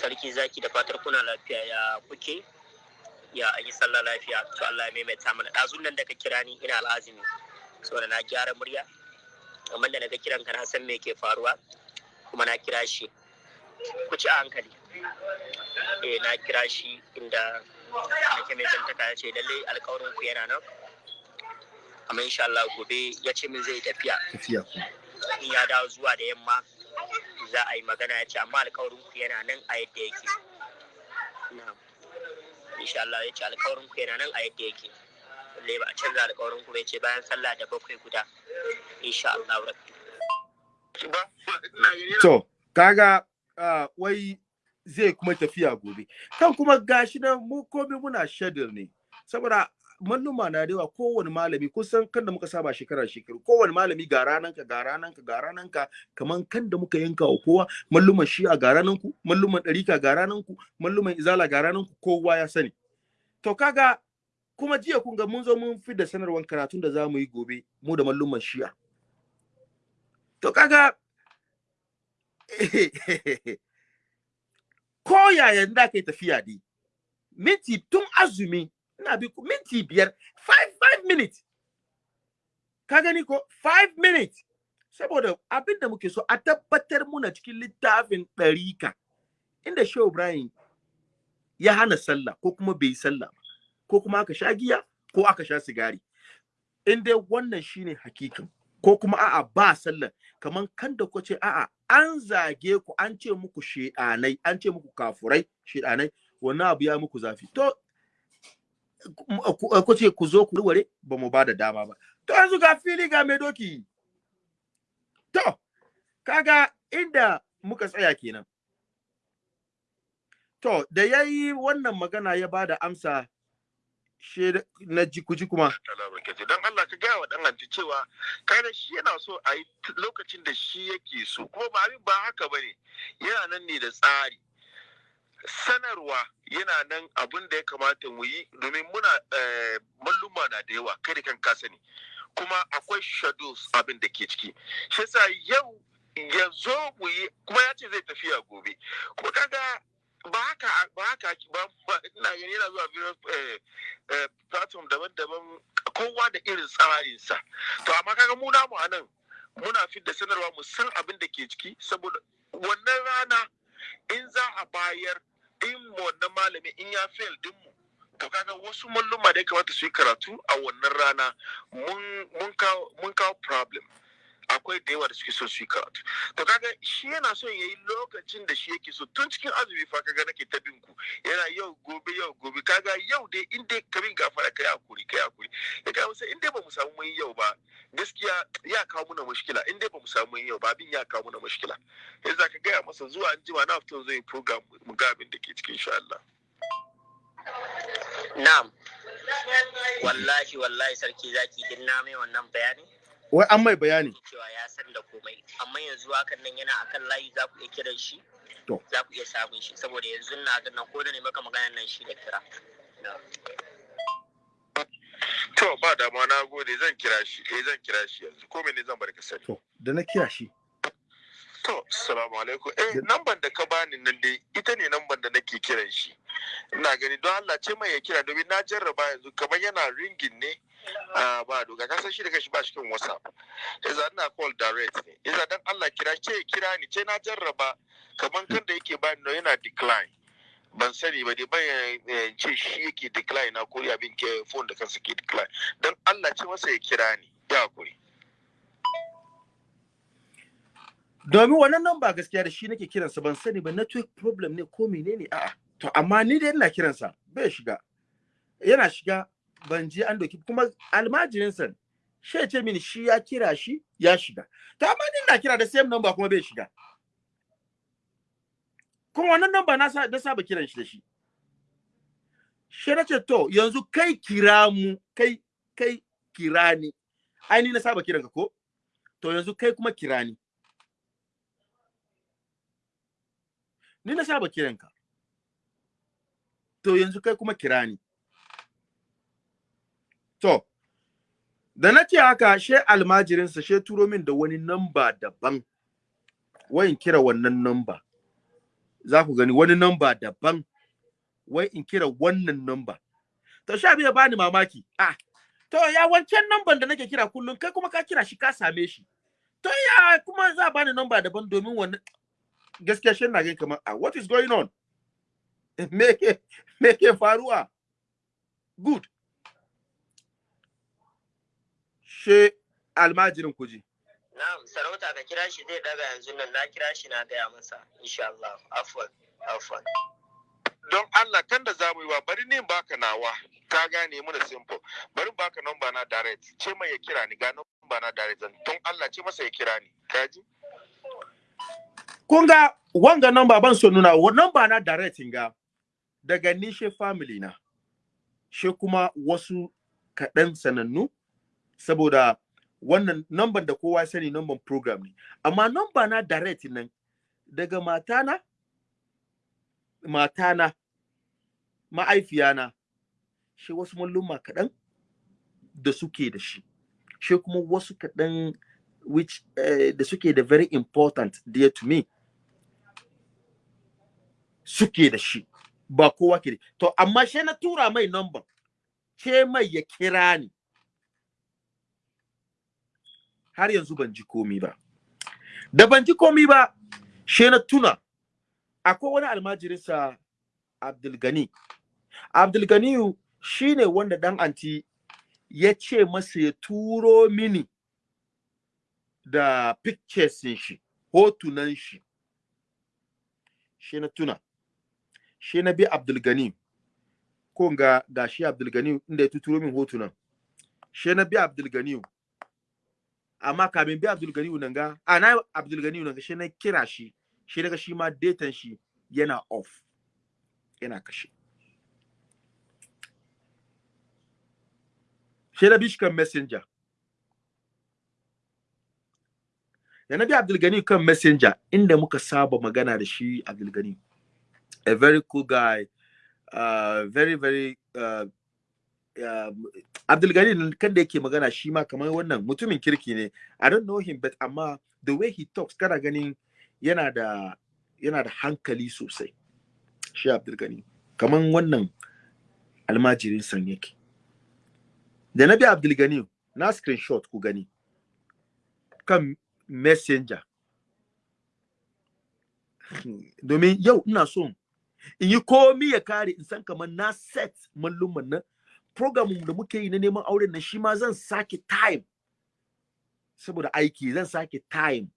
Sarki zaki da fatar kuna lafiya ya kuke? Ya an yi sallah lafiya? To Allah ya maimaita mana. Ɗazun nan da ka kira ni ina al'azumi saboda na gyara murya. Amma da na ga kiran ka na san me ke faruwa kuma na kira shi. Ku ci a hankali. Eh na kira shi inda nake mai zantaka ya ce lallai alƙawarin ku yana nan. Amma insha Allah gobe ya ce min zai tafiya. Tafiya in ya dawo zuwa da yamma za a yi magana ya ce amma alƙawarin ku yana nan a yadda yake. Na'am. Insha Allah ya ce alkawarin ku yana nan a yadda yake. Lalle ba a canza alkawarin ku bai ce bayan sallah da bakwai guda. Insha Allah rabbi. To kaga wai zai kuma tafiya gobe. Kan kuma gashi nan mu komai muna schedule ne. Saboda malluma na da yawa kowane malami kusan kan da muka saba shekara shekaru kowane malami ga ranan ka ga ranan ka ga ranan ka kaman kan da muka yanka wa kowa malluman shi'a ga ranan ku malluman ɗarika ga ranan ku malluman izala ga ranan ku kowa ya sani. To kaga kuma jiya kun ga mun zo mun fi da sanarwar karatun da za mu yi gobe mu da malluman shi'a. To kaga ko yayan da kai tafiya dai minti tun azumi ina bi minti biyar five five minutes. Ka gani ko? Five minutes. Saboda abin da muke so a tabbatar muna cikin littafin ɗarika inda shehu ibrahim ya hana sallah ko kuma bai sallah ba ko kuma aka sha giya ko aka sha sigari. In dai wannan shine hakikan ko kuma a'a ba sallah kaman kan da ce a'a an zage ku an ce muku shedanai an ce muku kafurai shedanai wannan abu ya muku zafi. To ku ce ku zo ku ware ba mu ba da dama ba. To yanzu ga fili ga mai doki. To kaga inda muka tsaya kenan. To da yayi wannan magana ya ba da amsa na ji kuma don Allah ka gaya wa dan anti cewa kada shi yana so a yi lokacin da shi yake so. Kuma ba abin ba haka ba ne yana nan ne da tsari. Sanarwa yana nan abin da ya kamata mu yi domin muna malluma na da yawa kai da kan ka sani. Kuma akwai shadows abin da ke ciki. Shi yau ya zo mu yi kuma ya ce zai tafiya gobe. Kuma kaga ba haka ba haka ba ina gani yana zuwa various platform daban-daban kowa da irin tsarinsa. To amma kaga mu namu a nan muna fidda sanarwa mu san abin da ke ciki saboda wannan rana in za a bayar in wannan malami in ya fail dinmu to kaga wasu malluma da ya kamata su yi karatu a wannan rana mun kawo problem. Akwai da yawa da suke so su yi karatu. To kaga shi yana son ya yi lokacin da shi yake so. Tun cikin azumi fa kaga nake ta bin ku. Yana yau gobe yau gobe. Kaga yau dai in dai kabin gafara kai haƙuri kai haƙuri. Ya ga sai in dai ba mu samu mun yau ba gaskiya ya kawo muna mushkila. In dai ba mu samu mun yau ba abin ya kawo muna mushkila. Yanzu ka gaya masa zuwa an jima na fito zai program mu ga abin da ke cikin insha Allah. Na'am. Wallahi wallahi sarki zaki din na mai wannan bayani? Wai an mai bayani. cewa ya san da komai. Amma yanzu hakan nan yana akan layi za ku iya kiran shi? To. za ku iya samun shi. Saboda yanzu na ga nan ko da ne maka maganar nan shi da kira. To ba dama na gode. Zan kira shi. Eh zan kira shi yanzu. Ko mene zan bar ka sani? To da na kira shi. To, assalamu alaikum. Eh, namban da ka bani nan dai, ita ne namban da nake kiran shi. Ina gani don Allah ce mai ya kira domin na jarraba yanzu kamar yana ringin ne ba doga ka san shi da kashi ba shi kan WhatsApp. Iza ina call direct ne. Iza dan Allah kira ce kira ni ce na jarraba. Kamar kan da yake bani no yana decline. ban sani ba dai ban ce shi yake decline na ko abin ke phone da kansa ke decline. Don Allah ce masa ya kira ni. Ya haƙuri. Domin wannan nan ba gaskiya da shi nake kiransa ban sani ba. Network problem ne ko menene? A'a. To amma ni dai ina kiransa. Bai shiga. Yana shiga. Ban je an doki kuma almajirinsa shi ce mini shi ya kira shi ya shiga. To amma ni ina kira da same number kuma bai shiga. Kuma wannan number na na saba kiran shi da shi. Shi na ce to yanzu kai kira mu kai kai kira ni. Ai ni na saba kiran ka ko? To yanzu kai kuma kira ni. Ni na saba kiran ka to yanzu kai kuma kira ni. To da na haka she almajirinsa she turo min da wani namba daban. Wayin kira wannan namba. Za ku gani wani namba daban. Wai in kira wannan namba. To sha biya bani mamaki. Ah to ya wancan namban da nake kira kullum kai kuma ka kira shi ka same shi. To ya kuma za bani namba daban domin wannan gaskiya shi na gani kamar ah what is going on? Me ke faruwa? Good. She almajirin kuji Na'am, sarauta ka kira shi zai daga yanzu nan. Na kira shi na gaya masa insha Allah. Afwan, afwan. don Allah kan da za mu yi wa bari ne baka nawa. Ka gane mu da simple. Bari baka number na direct. Ce mai ya kira ni ga number na direct. Don Allah ce masa ya kira ni. Kaji kun ga wanga number ban so nuna. Wa number na direct ga daga nishe family na. She kuma wasu kaɗan sanannu. Saboda wannan number da kowa sani number program ne. Amma number na direct nan daga matana matana ma'aifiyana shi wasu malluma kaɗan da suke da shi shi kuma wasu kaɗan which uh, da suke da very important dear to me suke da shi ba kowa ke to amma shi na tura mai number ce mai ya kira ni. Har yanzu ban ji komi ba. Da ban ji komi ba shi na tuna akwai wani almajirinsa Abdulgani. Abdulganiyu shine wanda dan anti ya ce masa ya turo mini da pictures shi hotunan shi. Shi na tuna shi na bi Abdulgani. Ko ga gashi Abdulgani inda ya tuturo min hotunan. Shi na bi Abdulgani amma kamin bi Abdulgani nan ga a na Abdulgani nan ga shi na kira shi shi daga shi ma datan shi yana off yana kashe. Shi na bishkan messenger. Da na bi abdulgani kan messenger inda muka saba magana da shi abdulgani a very cool guy uh, very very uh, abdulgani kan da yake magana shi ma kamar wannan mutumin kirki ne. I don't know him but amma the way he talks kana ganin yana da yana da hankali sosai shi abdulgani. Kaman wannan almajirin san yake. Da na bi abdulgani na screenshot ku gani. Kan messenger. Domin yau ina so in yi komi ya kare in san kamar na set malluman nan. Program da muke yi na neman auren nan shi ma zan sake time. Saboda aiki zan sake time.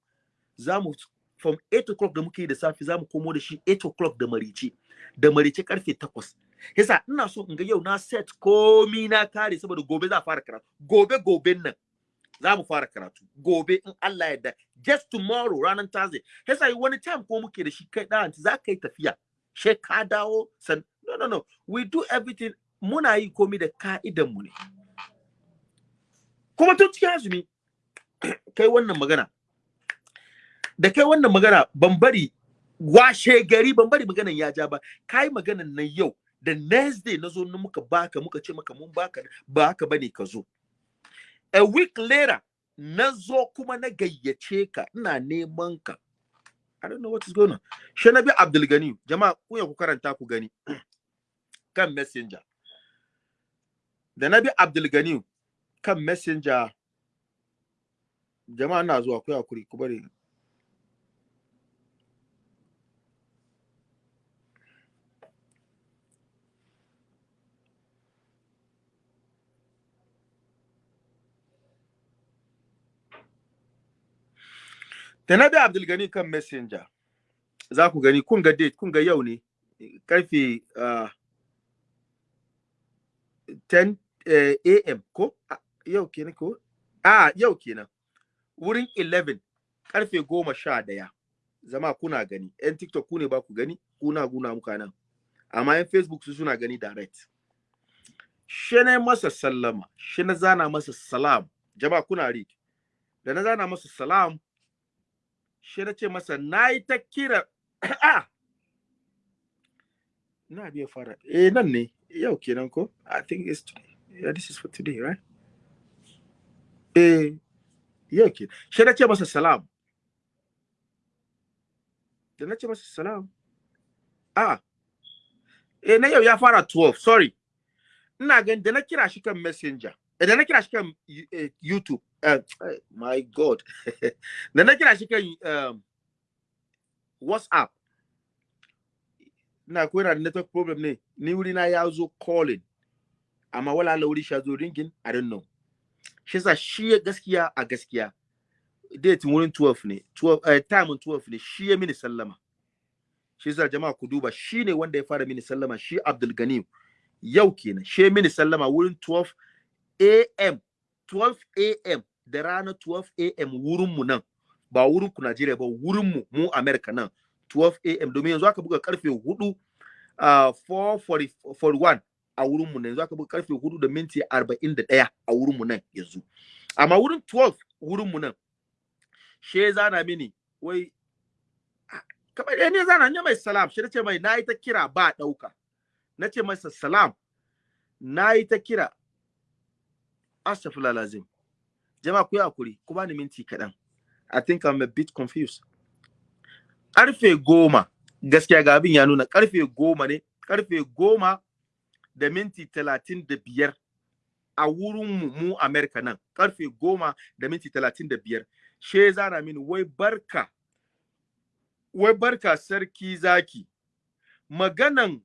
Za mu from 8 o'clock da muke yi da safe za mu komo da shi 8 o'clock da marice da marice ƙarfe 8 yasa ina so in ga yau na set komi na kare saboda gobe za fara karatu. Gobe goben nan za mu fara karatu. Gobe in Allah yarda. Just tomorrow ranar Thursday. Yasa wani time ko muke da shi kai da za ka yi tafiya. She ka dawo san no no no. We do everything muna yi komi da ka'idan mu ne. Kuma tun cikin azumi kai wannan magana da kai wannan magana ban bari washe gari ban bari maganan ya ja ba. Kai maganan nan yau da next day na zo na muka baka muka ce maka mun baka ba haka ba ne ka zo. A week later na zo kuma na gayyace ka ina neman ka. I don't know what is going on. Shanabi Abdul Gani, jama'a ku ya ku karanta ku gani. Kan messenger. da nabi abdul gani kan messenger jama'a na zuwa kuya kuri ku bari. Da nabi abdul gani kan messenger za ku gani kun ga date kun ga yau ne ƙarfe ah, 10 am ko? Yau kenan ko? A yau kenan. Wurin 11 ƙarfe goma sha ɗaya zama kuna gani. Yan tiktok ku ne ba ku gani? Kuna guna muka nan amma yan facebook su suna gani direct. Shi na masa sallama. Shi na zana masa salam. Jama'a kuna read. Da na zana masa salam shi na ce masa na yi ta kira na biya fara. Eh nan ne. Yau kenan ko? I think it's today yeah this is for today right? Eh yau kenan shi na ce masa salam. Da na ce masa salam. Ah. Eh na yau ya fara 12 sorry. Ina ganin da na kira shi messenger. Da na kira shi kan youtube. Uh, my god. Da na kira shi kan um, whatsapp. Ina koyar da network problem ne. Ni wuri na ya calling amma wala la wuri shi zo ringin i don't know. Shi yasa shi gaskiya a gaskiya date wurin 12 ne 12 uh, time 12 ne shi ya mini sallama. Shi yasa jama'a ku duba shi ne wanda ya fara mini sallama shi Abdul Ganim yau kenan shi mini sallama wurin 12 am 12 am da rana 12 am wurin mu nan. Ba wurin ku Najeriya ba wurin mu mu America nan. 12 am domin yanzu aka buga ƙarfe 4 uh, 441 a wurin mu nan. Yanzu aka buga ƙarfe 4 da minti 41 a wurin mu nan yanzu. Amma wurin 12 wurin mu nan she zana mini wai kamar ɗaya ne zana ne mai salam shi ce mai na yi ta kira ba ɗauka. Na ce masa salam na yi ta kira. Astaghfirullah lazim. Jama'a ku yi haƙuri ku bani minti kaɗan. I think i'm a bit confused. Karfe goma gaskiya ga abin ya nuna ƙarfe goma ne ƙarfe goma da minti talatin da biyar a wurin mu america nan. Karfe goma da minti talatin da biyar. She zana mini wai barka wai barka sarki zaki. Maganan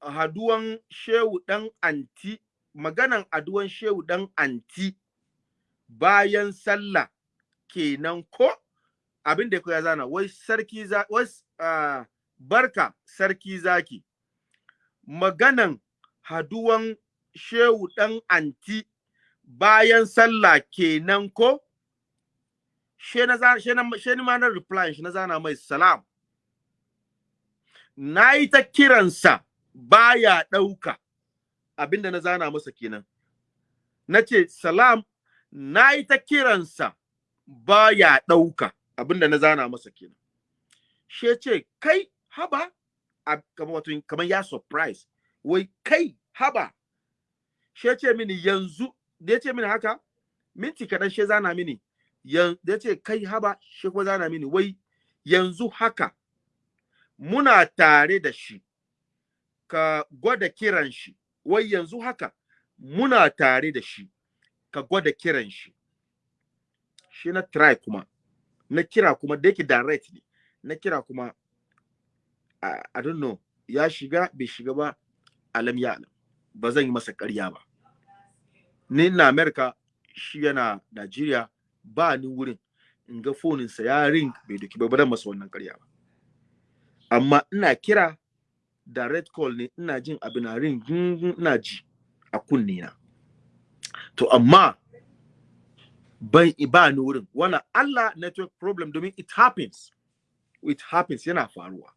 haduwan shehu dan anti maganan aduwan shehu dan anti bayan sallah kenan ko? Abin da ya zana wai sarki za wai uh, barka sarki zaki. Maganan haduwan shehu dan anti bayan sallah kenan ko? She na ma na reply shi na zana mai salam. Na yi ta kiransa baya ɗauka. Abinda na zana masa kenan. Na ce salam na yi ta kiransa baya ɗauka. Abinda na zana masa kenan. She ce kai haba. Kamar ya surprise. Wai kai haba. She ce mini yanzu da ya ce mini haka minti kaɗan she zana mini. Da ya ce kai haba shi kuma zana mini. Wai yanzu haka muna tare da shi ka gwada kiran shi. Wai yanzu haka muna tare da shi ka gwada kiran shi. Shi na try kuma na kira kuma da yake direct ne na kira kuma I, I don't know ya shiga bai shiga ba alam ya alam. Ba zan yi masa ƙarya ba. Ni na America shi yana Najeriya ba ni wurin in ga foninsa ya ring bai doki ba dan masa wannan ƙarya ba. Amma ina kira direct call ne ina jin abu na ring ina ji a kunne na. To amma ban ba ni wurin. Wannan Allah network problem domin it happens. It happens yana faruwa.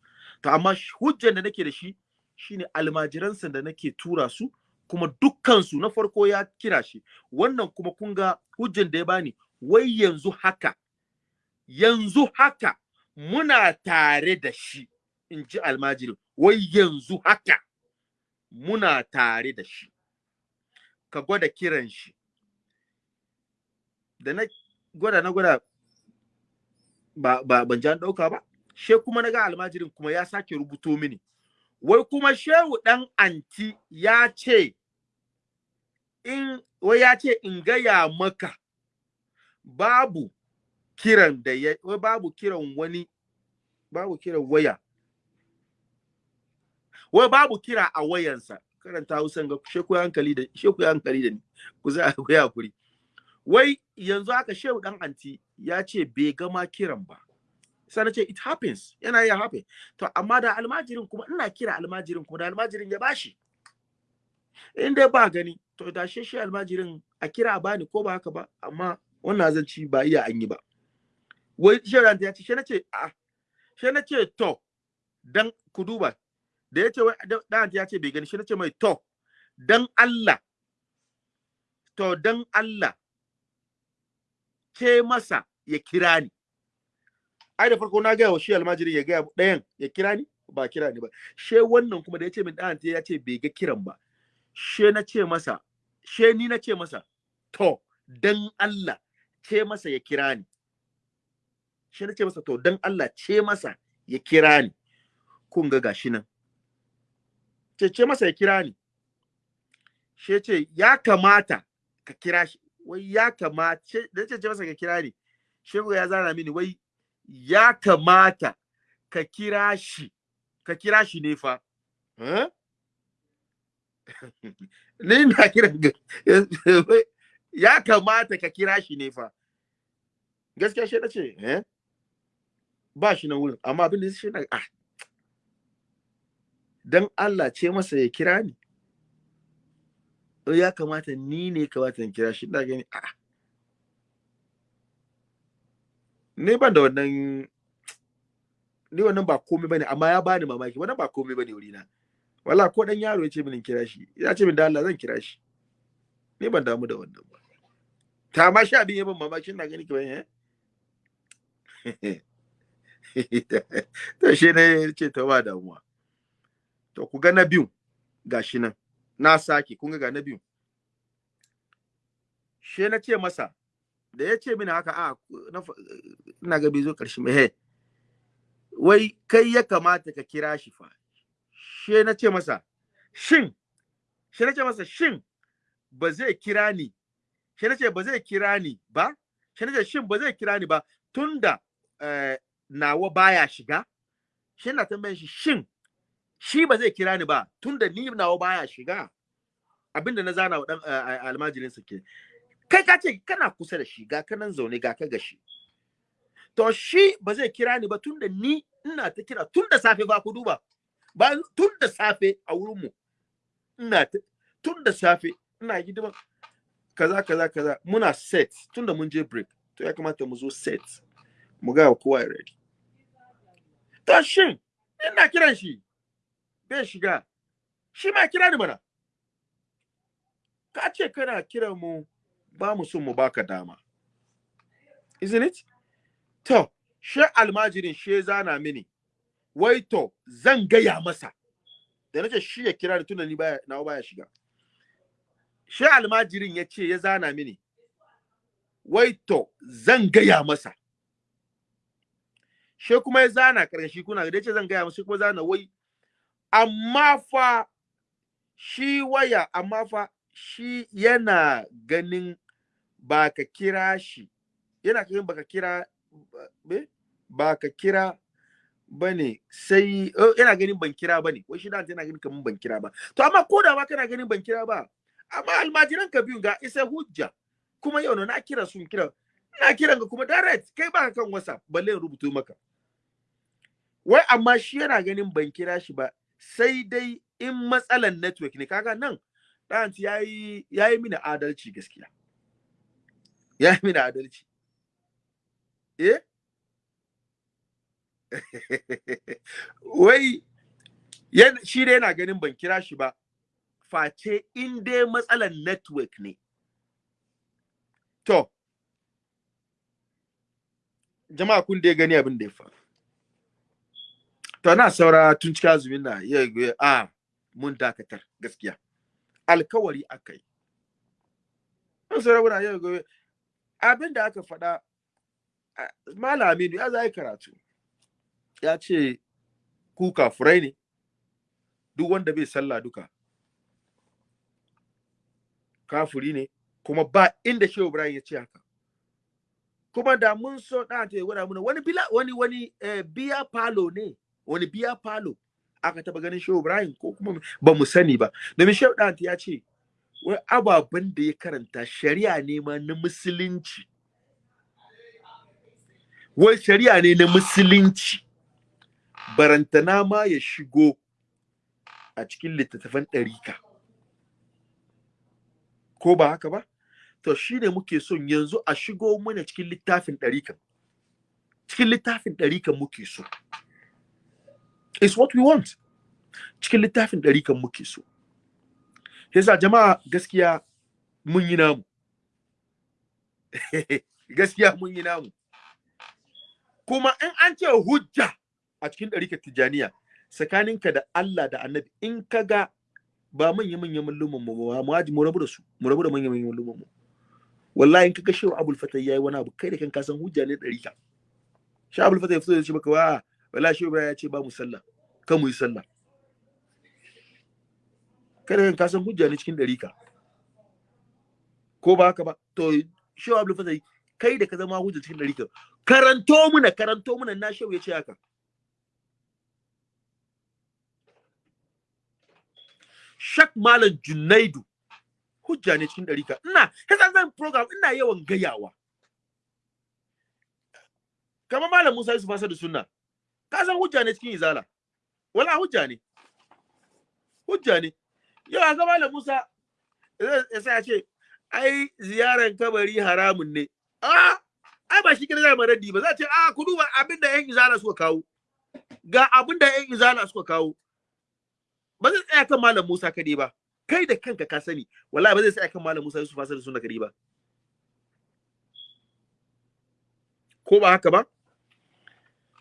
To amma hujjar da nake da shi shine almajiransa da nake tura su kuma dukkansu na farko ya kira shi. Wannan kuma kun ga hujjar da ya bani wai yanzu haka yanzu haka muna tare da shi in ji almajirin. Wai yanzu haka muna tare da shi. Ka gwada kiran shi. Da na gwada na gwada ba, ba ban ji an ɗauka ba. She kuma na ga almajirin kuma ya sake rubuto mini. Wai kuma shehu ɗan anti ya ce in wai ya ce in gaya maka babu kiran da ya wai babu kiran wani babu kiran waya. Wai babu kira a wayansa. Karanta Hausan ga sheku hankali da sheku hankali da ni. Ku za ku ya kuri wai yanzu haka shehu dan anti ya ce bai gama kiran ba. Sai na ce it happens. Yana iya happen. To amma da almajirin kuma ina kira almajirin kuma da almajirin ya bashi in dai ba gani to da shi shi almajirin a kira a bani ko ba haka ba amma wannan zanci ba iya an yi ba. Wai shi ya ce shi na ce a shi na ce to dan ku duba. Da ya ce wai dan ya ce bai gani shi na ce mai to dan Allah to dan Allah ke masa ya kira ni. Ai da farko na gaya wa shi almajiri ya gaya ɗayan ya kira ni? Ba kira ni ba. She wannan kuma da ya ce min ɗan ya ce bai ga kiran ba. She na ce masa she ni na ce masa to dan Allah ce masa ya kira ni. She na ce masa to dan Allah ce masa ya kira ni. Kun ga gashi nan. Ce ce masa ya kira ni. She ce ya kamata ka kira shi. Wai ya kamata ce ce masa ka kira ni shehu ya zana mini wai ya kamata ka kira shi. Ka kira shi ne fa. Ni na kiran ya kamata ka kira shi ne fa. Gaskiya shi na ce eh? Ba shi nan wurin amma abin da shi na ah. Dan Allah ce masa ya kira ni. Ya kamata ni ne kamata in kira shi ina gani ah. Ne ban da wannan ni wannan ba komai ba ne amma ya bani mamaki. Wannan ba komai ba ne wurina. Wala ko dan yaro ya ce min kira shi ya ce min da Allah zan kira shi. Ni ban damu da wannan ba. Ta ma sha biyu ban mamaki ina gani kiban eh? To shi ne ce ta ba damuwa. To ku ga na biyu gashi nan. Na sake kun ga na biyu. She na ce masa da ya ce mini haka a ina ga bai zo ƙarshe mai wai kai ya kamata ka kira shi fa. She na ce masa shin she na ce masa shin ba zai kira ni? She na ce ba zai kira ni ba. She na ce shin ba zai kira ni ba? Tunda eh, nawa baya shiga she na tambayan shi shin shi ba zai kira ni ba? Tunda ni nawa baya shiga. Abinda na zana wa dan almajirin sa ke. Kai ka ce kana kusa da shi ga kanan zaune ga ka gashi. To shi ba zai kira ni ba tunda ni ina ta kira tun da safe ba ku duba. Ba tun da safe a wurin mu ina tun da safe ina hidima kaza kaza kaza. Muna set tunda mun je break. To ya kamata mu zo set mu ga kowa ya ready. To shin ina kiran shi? Bai shiga. Shi ma kira ni mana. Ka ce kana kiran mu ba mu son mu baka dama. Isn't it? To she almajirin she zana mini. Wai to zan gaya masa. Da nace shi ya kira tunda ni baya nawa baya shiga. She almajirin ya ce ya zana mini. Wai to zan gaya masa. She kuma ya zana karkashi kuna da ce zan gaya masa kuma zana wai. Amma fa shi waya amma fa shi yana ganin ba ka kira shi. Yana ganin baka kira ba ka kira ba ne sai yana ganin ban kira ba ne. Wai shi da yana ganin kaman ban kira ba. To amma ko da ba kana ganin ban kira ba amma almajiran ka biyun ga isa hujja. Kuma yau na kira sun kira na kiran ka kuma direct. Kai ba kan whatsapp balle in rubuto maka. Wai amma shi yana ganin ban kira shi ba sai dai in matsalan network ne. Kaga nan ɗan ya yi ya yi mini adalci gaskiya. Ya yi mini adalci. Eh? Wai shi dai yana ganin ban kira shi ba. Face in dai matsalan network ne. To jama'a kun dai gani abin da ya faru. To na saura tun cikin azumin na ya a mun dakatar gaskiya. Alkawari aka yi. An saura muna yau gobe abin da aka faɗa malaminu ya za karatu. Ya ce ku kafurai ne duk wanda bai sallah duka. Kafuri ne kuma ba inda shehu ibrahim ya ce haka. Kuma da mun so da ta gwada muna wani bila wani wani eh, biya palo ne wani biya palo aka taba ganin shehu ibrahim ko kuma ba mu sani ba. Domin shehu da ya ce wai ababen da ya karanta shari'a ne ma na musulunci. Wai shari'a ne na musulunci. Barantana ma ya shigo a cikin littattafan ɗarika. Ko ba haka ba? To shi ne muke son yanzu a shigo mana cikin littafin ɗarikan cikin littafin ɗarikan muke so. Is what we want. Cikin littafin ɗarikan muke so. Yasa jama'a gaskiya mun yi namu. Gaskiya mun yi namu. Kuma in an ce hujja a cikin ɗarikar tijaniya tsakaninka da Allah da annabi in ka ga ba manya manyan malluman mu ba mu haji mu rabu da su mu rabu da manya manyan malluman mu. Wallahi in ka ga shehu abul fatah yayi wani abu kai da kan ka san hujja ne ɗarika. Shehu abul fatah ya fito ya ce maka wa wallahi shehu ya ce ba mu sallah. Kan mu yi sallah. Kai da kan ka san hujja ne cikin ɗarika ko ba haka ba to shehu abul fatah kai da ka zama hujja cikin ɗarika karanto muna karanto muna na shehu ya ce haka Shak Malam Junaidu hujja ne cikin ɗarika. Ina, yasa zan program ina yawan gayawa. Kamar Malam Musa Yusuf Asadu Sunna, ka san hujja ne cikin izala. Wala hujja ne. Hujja ne. Yau ga Malam Musa. Ya sa ce, ai ziyaran kabari haramun ne. Ah, ai ba shi kira zai raddi ba. Za ce a ku duba abin da 'yan izala suka kawo. Ga abin da 'yan izala suka kawo. ba zai tsaya kan malam Musa kadai ba. Kai da kanka ka sani wallahi ba zai tsaya kan malam Musa Yusuf Asad sunna kadai ba. Ko ba haka ba?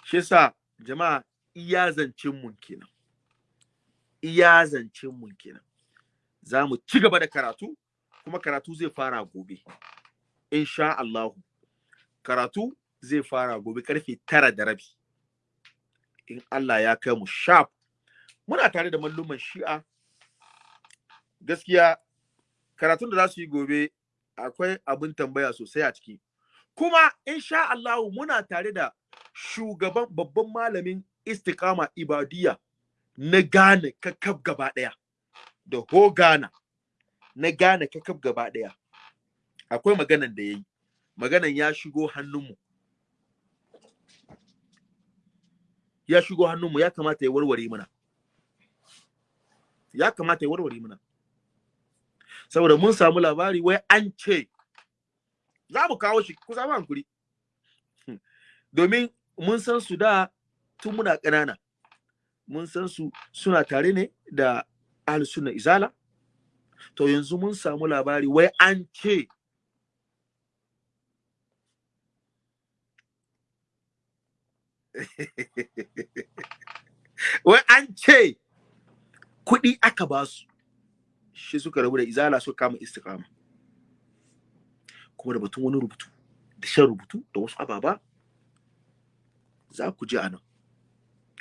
Shi yasa jama'a iya zancin mun kenan. Iya zancin mun kenan. Za mu ci gaba da karatu kuma karatu zai fara gobe insha Allah. Karatu zai fara gobe ƙarfe tara da rabi. In Allah ya kai mu sharp. Muna tare da malluman shi'a. Gaskiya karatun da za su yi gobe akwai abin tambaya sosai a ciki. Kuma insha Allah muna tare da shugaban babban malamin istiqama ibadiyya na Ghana kakab gaba ɗaya da ho Ghana na Ghana kakab gaba ɗaya akwai maganan da yayi. Maganan ya shigo hannunmu. Ya shigo hannunmu ya kamata ya warware mana. Ya kamata ya warware mana. Saboda mun samu labari wai an ce za mu kawo shi ku samu hankuri. Domin mun san su da tun muna ƙanana. Mun san su suna tare ne da ahlus sunna izala? To yanzu mun samu labari wai an ce wai an ce kuɗi aka ba su shi suka rabu da izala suka kama istiqama. Kuma da batun wani rubutu da shan rubutu da wasu ababa za ku ji a nan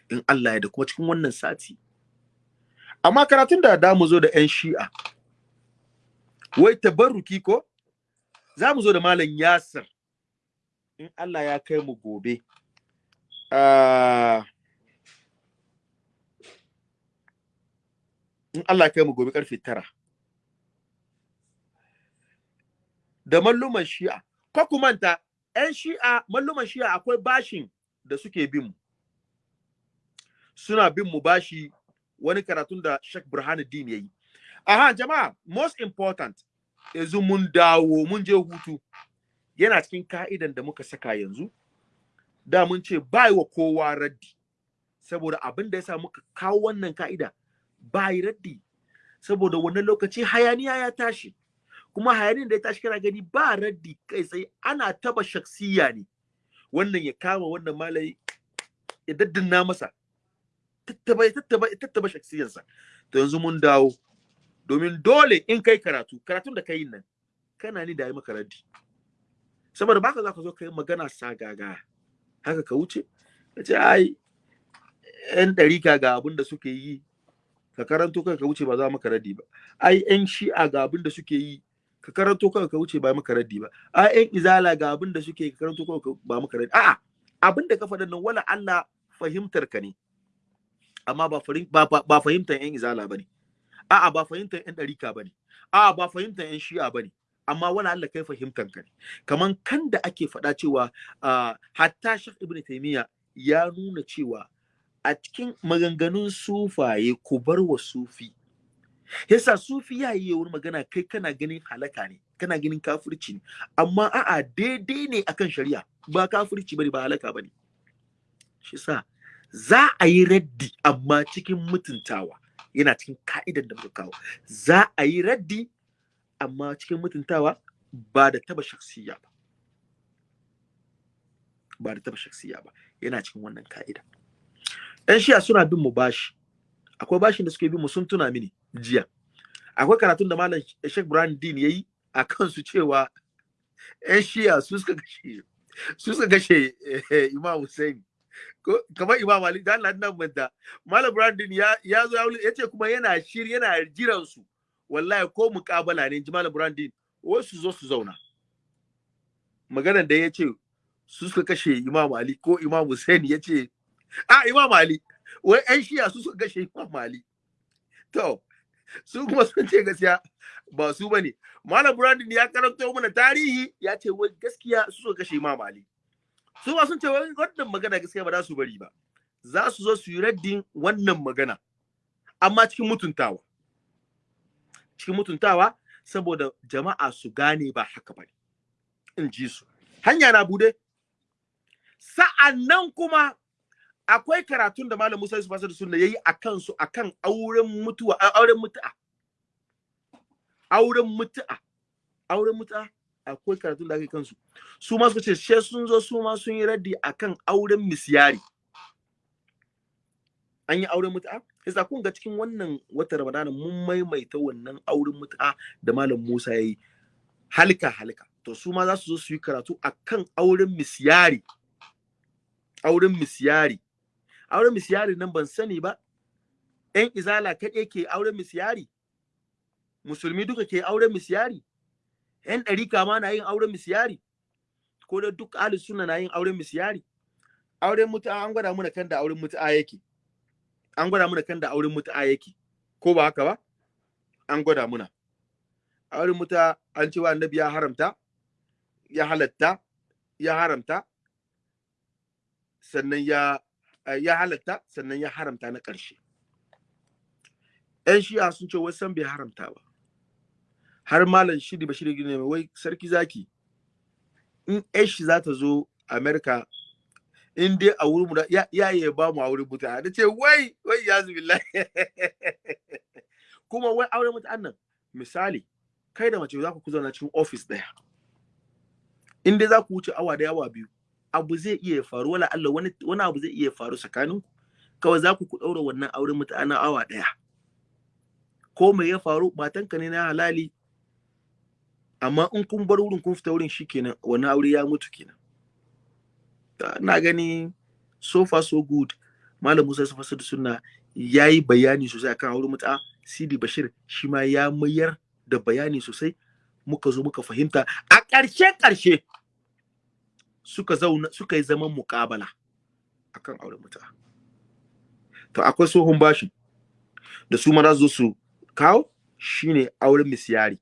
in Allah ya da kuma cikin wannan sati amma karatun da da mu zo da yan shi'a wai tabarruki ko? Za mu zo da malam yasir in Allah ya kai mu gobe. Uh, in Allah kai mu gobe ƙarfe tara. Da malluman shi'a ko ku manta yan shi'a malluman shi'a akwai bashin da suke bin mu. Suna bin mu bashi wani karatun da Sheikh Burhanuddin yayi aha jama'a most important yanzu mun dawo mun je hutu. Yana cikin ka'idan da muka saka yanzu. Da mun ce bai wa kowa raddi. Saboda abin da yasa muka kawo wannan ka'ida bai raddi. Saboda wannan lokaci hayaniya ya tashi. Kuma hayanin da ya tashi kana gani ba raddi kai sai ana taba shaksiya ne. Wannan ya kama wannan malai ya daddana masa. Tattaba tattaba tattaba shaksiyarsa. To yanzu mun dawo. Domin dole in kai karatu karatun da kai nan kana ni da yi maka raddi. Saboda baka za ka zo kai magana sagaga haka ka wuce? Ka ce ai yan ɗarika ga abin da suke yi. Ka karanto kai ka wuce ba za maka raddi ba. Ai yan shi'a ga abin da suke yi. Ka karanto kai ka wuce ba maka raddi ba. Ai yan izala ga abin da suke ka karanto kai ba maka raddi. A'a abin da ka faɗa nan wala Allah fahimtar ka ne. Amma ba ba fahimtar yan izala ba ne a'a ba fahimtar yan ɗarika ba ne a'a ba fahimtar yan shi'a ba ne amma wala Allah kai fahimtan ka ne. Kaman kan da ake faɗa cewa hatta Sheikh Ibn Taymiyyah ya nuna cewa a cikin maganganun sufaye ku bar wa sufi. Yasa sufi ya yi wani magana kai kana ganin halaka ne kana ganin kafirci ne. Amma a'a daidai ne akan shari'a. Ba kafirci ba ne ba halaka ba ne shi sa za a yi raddi amma cikin mutuntawa. Yana cikin ka'idan da muka kawo. Za a yi raddi amma cikin mutuntawa ba da taba shaksiya ba. Ba da taba shaksiya ba. Yana cikin wannan ka'ida. Yan shiya suna bin mu bashi. Akwai bashin da suke bin mu sun tuna mini jiya. Akwai karatun da malam Sheikh Brian Dean yayi a kansu cewa yan shiya su suka gashe su suka gashe Imam Hussein kamar Imam Ali da Allah nan manta. Malam Brian Dean ya ya zo ya ce kuma yana shiri yana jiran su wallahi ko muƙabala ne ji malam Brian Dean wasu zo su zauna. Maganar da ya ce su suka kashe Imam Ali ko Imam Hussein ya ce a Imam Ali. Wai yan shiya su suka kashe Imam Ali. To su kuma sun ce gaskiya ba su ba ne Malam Brandon ya karanto mana tarihi ya ce wai gaskiya su suka kashe Imam Ali. Su ba sun ce wannan magana gaskiya ba za su bari ba. Za su zo su yi raddin wannan magana. Amma cikin mutuntawa. Cikin mutuntawa saboda jama'a su gane ba haka ba ne in ji su. Hanya na buɗe. Sa'annan kuma akwai karatun da Malam Musa Yusuf Asadu Sunna yayi akan su akan auren mutuwa auren mutu'a. Auren mutu'a. Auren mutu'a? Akwai karatun da ake kansu. Su ma suka ce she sun zo su ma sun yi raddi akan auren misyari an yi auren mutu'a? Yasa kun ga cikin wannan watan Ramadana mun maimaita wannan auren mutu'a da Malam Musa yayi halka halka. To su ma za su zo su yi karatu akan auren misyari auren misyari auren misyari nan ban sani ba. ‘yan izala kaɗai ke auren misyari musulmi duka ke auren misyari ‘yan ɗarika ma na yin auren misyari ko da duk ahli suna na yin auren misyari auren mutu'a an gwada muna kan da auren mutu'a yake. An gwada muna kan da auren mutu'a yake. Ko ba haka ba? An gwada muna. Auren mutu'a an cewa annabi ya haramta ya halatta ya haramta sannan ya ya halatta sannan ya haramta na ƙarshe. ‘yan shi'a sun ce wasan bai haramta ba. Har malam shiri bashir mai wai sarki zaki in ‘yan shi za ta zo amerika in dai a wurin mu ya ya ba mu a wurin mutane. Da ce wai wai ya zubi kuma wai auren mutanen nan misali kai da mace za ku zauna cikin ofis ɗaya in dai za ku wuce awa da awa biyu abu zai iya faru wala Allah wani wani abu zai iya faru tsakanin kawai za ku ku daura wannan auren mutane awa ɗaya ko me ya faru matanka ne na halali amma in kun bar wurin kun fita wurin shikenan wannan aure ya mutu kenan. Ina gani so far so good. Malam Musa Safasa da sunna yayi bayani sosai akan auren mutu'a Sidi Bashir shi ma ya mayar da bayani sosai. Muka zo muka fahimta. A ƙarshe ƙarshe suka zauna suka yi zaman muƙabala akan auren mutu'a to akwai tsohon bashi da su mara zo su kawo. Shine auren misyari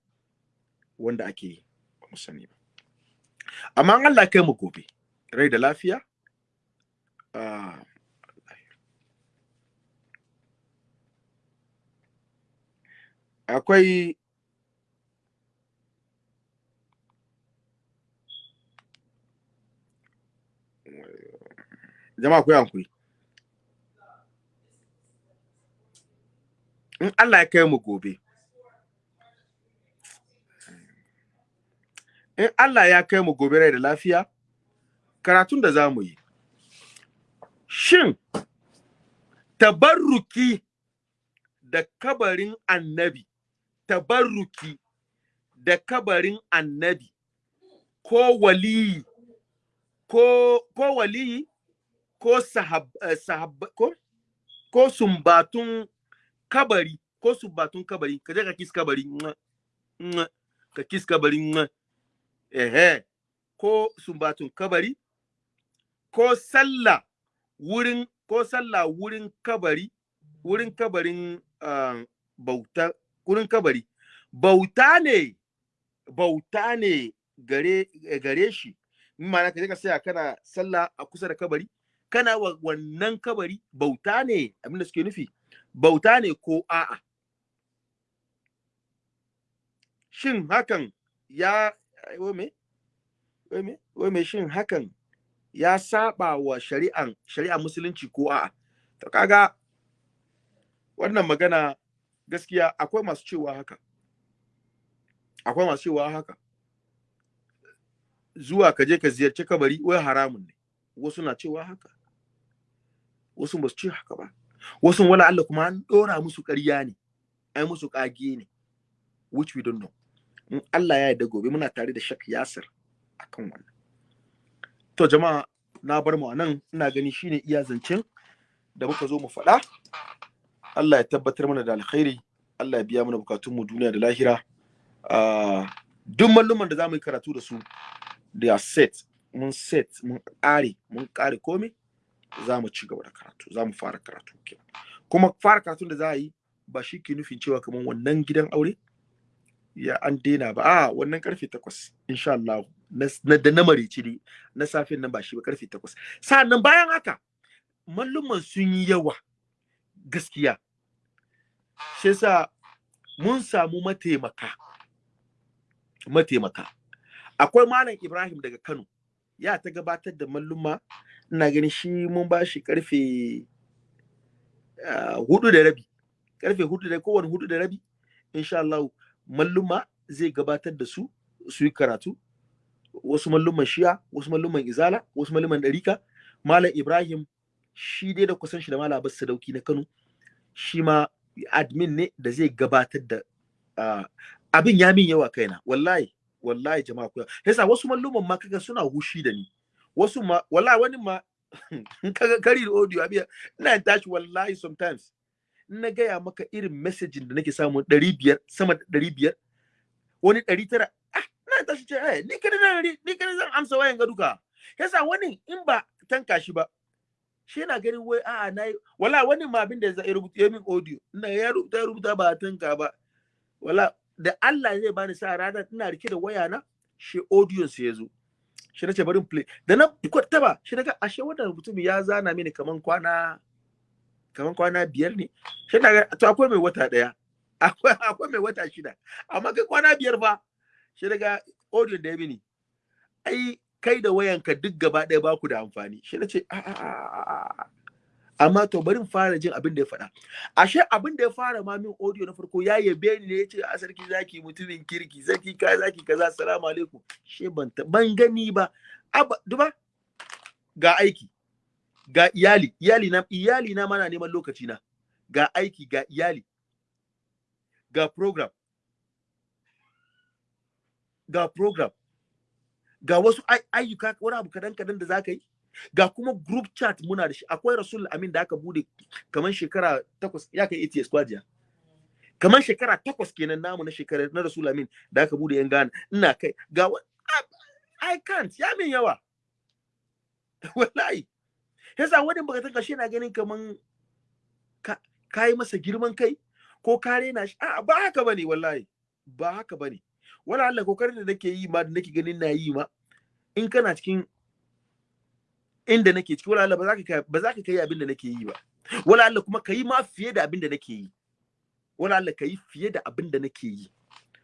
wanda ake yi ba mu sani ba. Amma Allah kai mu gobe rai da lafiya akwai jama'a ku hankuri. In Allah ya kai mu gobe in Allah ya kai mu gobe rai da lafiya karatun da za mu yi. Shin tabarruki da kabarin annabi tabarruki da kabarin annabi ko waliyi ko ko waliyi ko sahab, uh, sahab ko ko sumbatun kabari ko sumbatun kabari ka je ka kis kabari ka kis kabari ehe. Ko sumbatun kabari ko sallah wurin ko sallah wurin kabari wurin kabarin uh, bauta wurin kabari. Bauta ne bauta ne gare gare shi. In ma ka je ka saya kana sallah a kusa da kabari kana wa wannan kabari bauta ne abin da suke nufi bauta ne ko a'a? Shin hakan ya wai me? Wai me? Shin hakan ya saba wa shari'an shari'an musulunci ko a'a? To kaga wannan magana gaskiya akwai masu cewa haka. Akwai masu cewa haka. Zuwa ka je ka ziyarci kabari wai haramun ne. Wasu na cewa haka. Wasu ba su ce haka ba. Wasu wala Allah kuma an dora musu ƙarya ne. Ai musu kage ne. Which we don't know. In Allah ya yarda gobe muna tare da Shak Yasir akan wannan. To jama'a na bar mu a nan ina gani shine iya zancen da muka zo mu faɗa. Allah ya tabbatar mana da alkhairi. Allah ya biya mana bukatun mu duniya da lahira. Duk malluman da za mu yi karatu da su da set. Mun set mun ƙare mun ƙare komai za mu ci gaba da karatu za mu fara karatu kuma fara karatun da za a yi ba shi ke nufin cewa kamar wannan gidan aure ya an daina ba. A wannan ƙarfe takwas insha Allah na da na marici ne na safin nan ba shi ba ƙarfe takwas. Sa'annan bayan haka malluman sun yi yawa gaskiya. Shi yasa mun samu mataimaka mataimaka. Akwai malam Ibrahim daga Kano ya ta gabatar da malluma. Ina ganin shi mun ba shi ƙarfe huɗu da rabi. Karfe huɗu da kowane huɗu da rabi insha Allah. Malluma zai gabatar da su su yi karatu. Wasu malluman shiya wasu malluman izala wasu malluman ɗarika. Malam ibrahim shi dai da kusan shi da malam abbas sadauki na kano shi ma admin ne da zai gabatar da abin ya min yawa kaina. Wallahi wallahi jama'a kuya yasa wasu malluman ma kaga suna hushi da ni. Wasu ma wallahi wani ma kaga kari da audio abiya ina tashi wallahi sometimes. Na gaya maka irin messaging da nake samu ɗari biyar sama da ɗari biyar wani ɗari tara ah na tashi ce eh ni kada na ni kada zan amsa wayan ga duka. Yasa wani in ba tanka shi ba shi yana ganin wai a'a na yi wala wani ma abin da ya rubuta ya min audio ina ya rubuta ya rubuta ba tanka ba. Wala da Allah zai bani sa rana ina riƙe da waya na shi audio sai ya zo. Shi na ce bari play. Da na taba shi daga ashe wannan mutum ya zana mini kaman kwana kaman kwana biyar ne. Shi na to akwai mai wata ɗaya akwai mai wata shida. Amma kai kwana biyar fa shi daga audio da ya mini. Ai kai da wayanka duk gaba ɗaya ba ku da amfani. Shi na ce amma to bari fara jin abin da ya faɗa. Ashe abin da ya fara ma min audio na farko ya yabe ni ne ya ce a sarki zaki mutumin kirki sarki ka zaki kaza assalamu alaikum. She ban ban gani ba. Aba duba ga aiki. Ga iyali iyali na iyali na mana neman lokaci na ga aiki ga iyali. Ga program. Ga program. Ga wasu ayyuka wani abu kadan kadan da zaka yi. Ga kuma group chat muna da shi. Akwai rasul amin da aka buɗe kamar shekara takwas ya kai ATS kwajiya kamar shekara takwas kenan namu na shekara na rasul amin da aka buɗe yan Ghana. Ina kai. Ga I can't. Ya min yawa. Wallahi. Yasa wani baka tanka shi na ganin kaman ka kai masa girman kai ko ka rena shi? A ba haka ba ne wallahi. Ba haka ba ne wala Allah ƙoƙarin da nake yi ma da nake ganin na yi ma in kana cikin inda nake ciki wala Allah ba za ka ba za ka kai abin da nake yi ba. Wala Allah kuma kai ma fiye da abin da nake yi. Wala Allah kai fiye da abin da nake yi.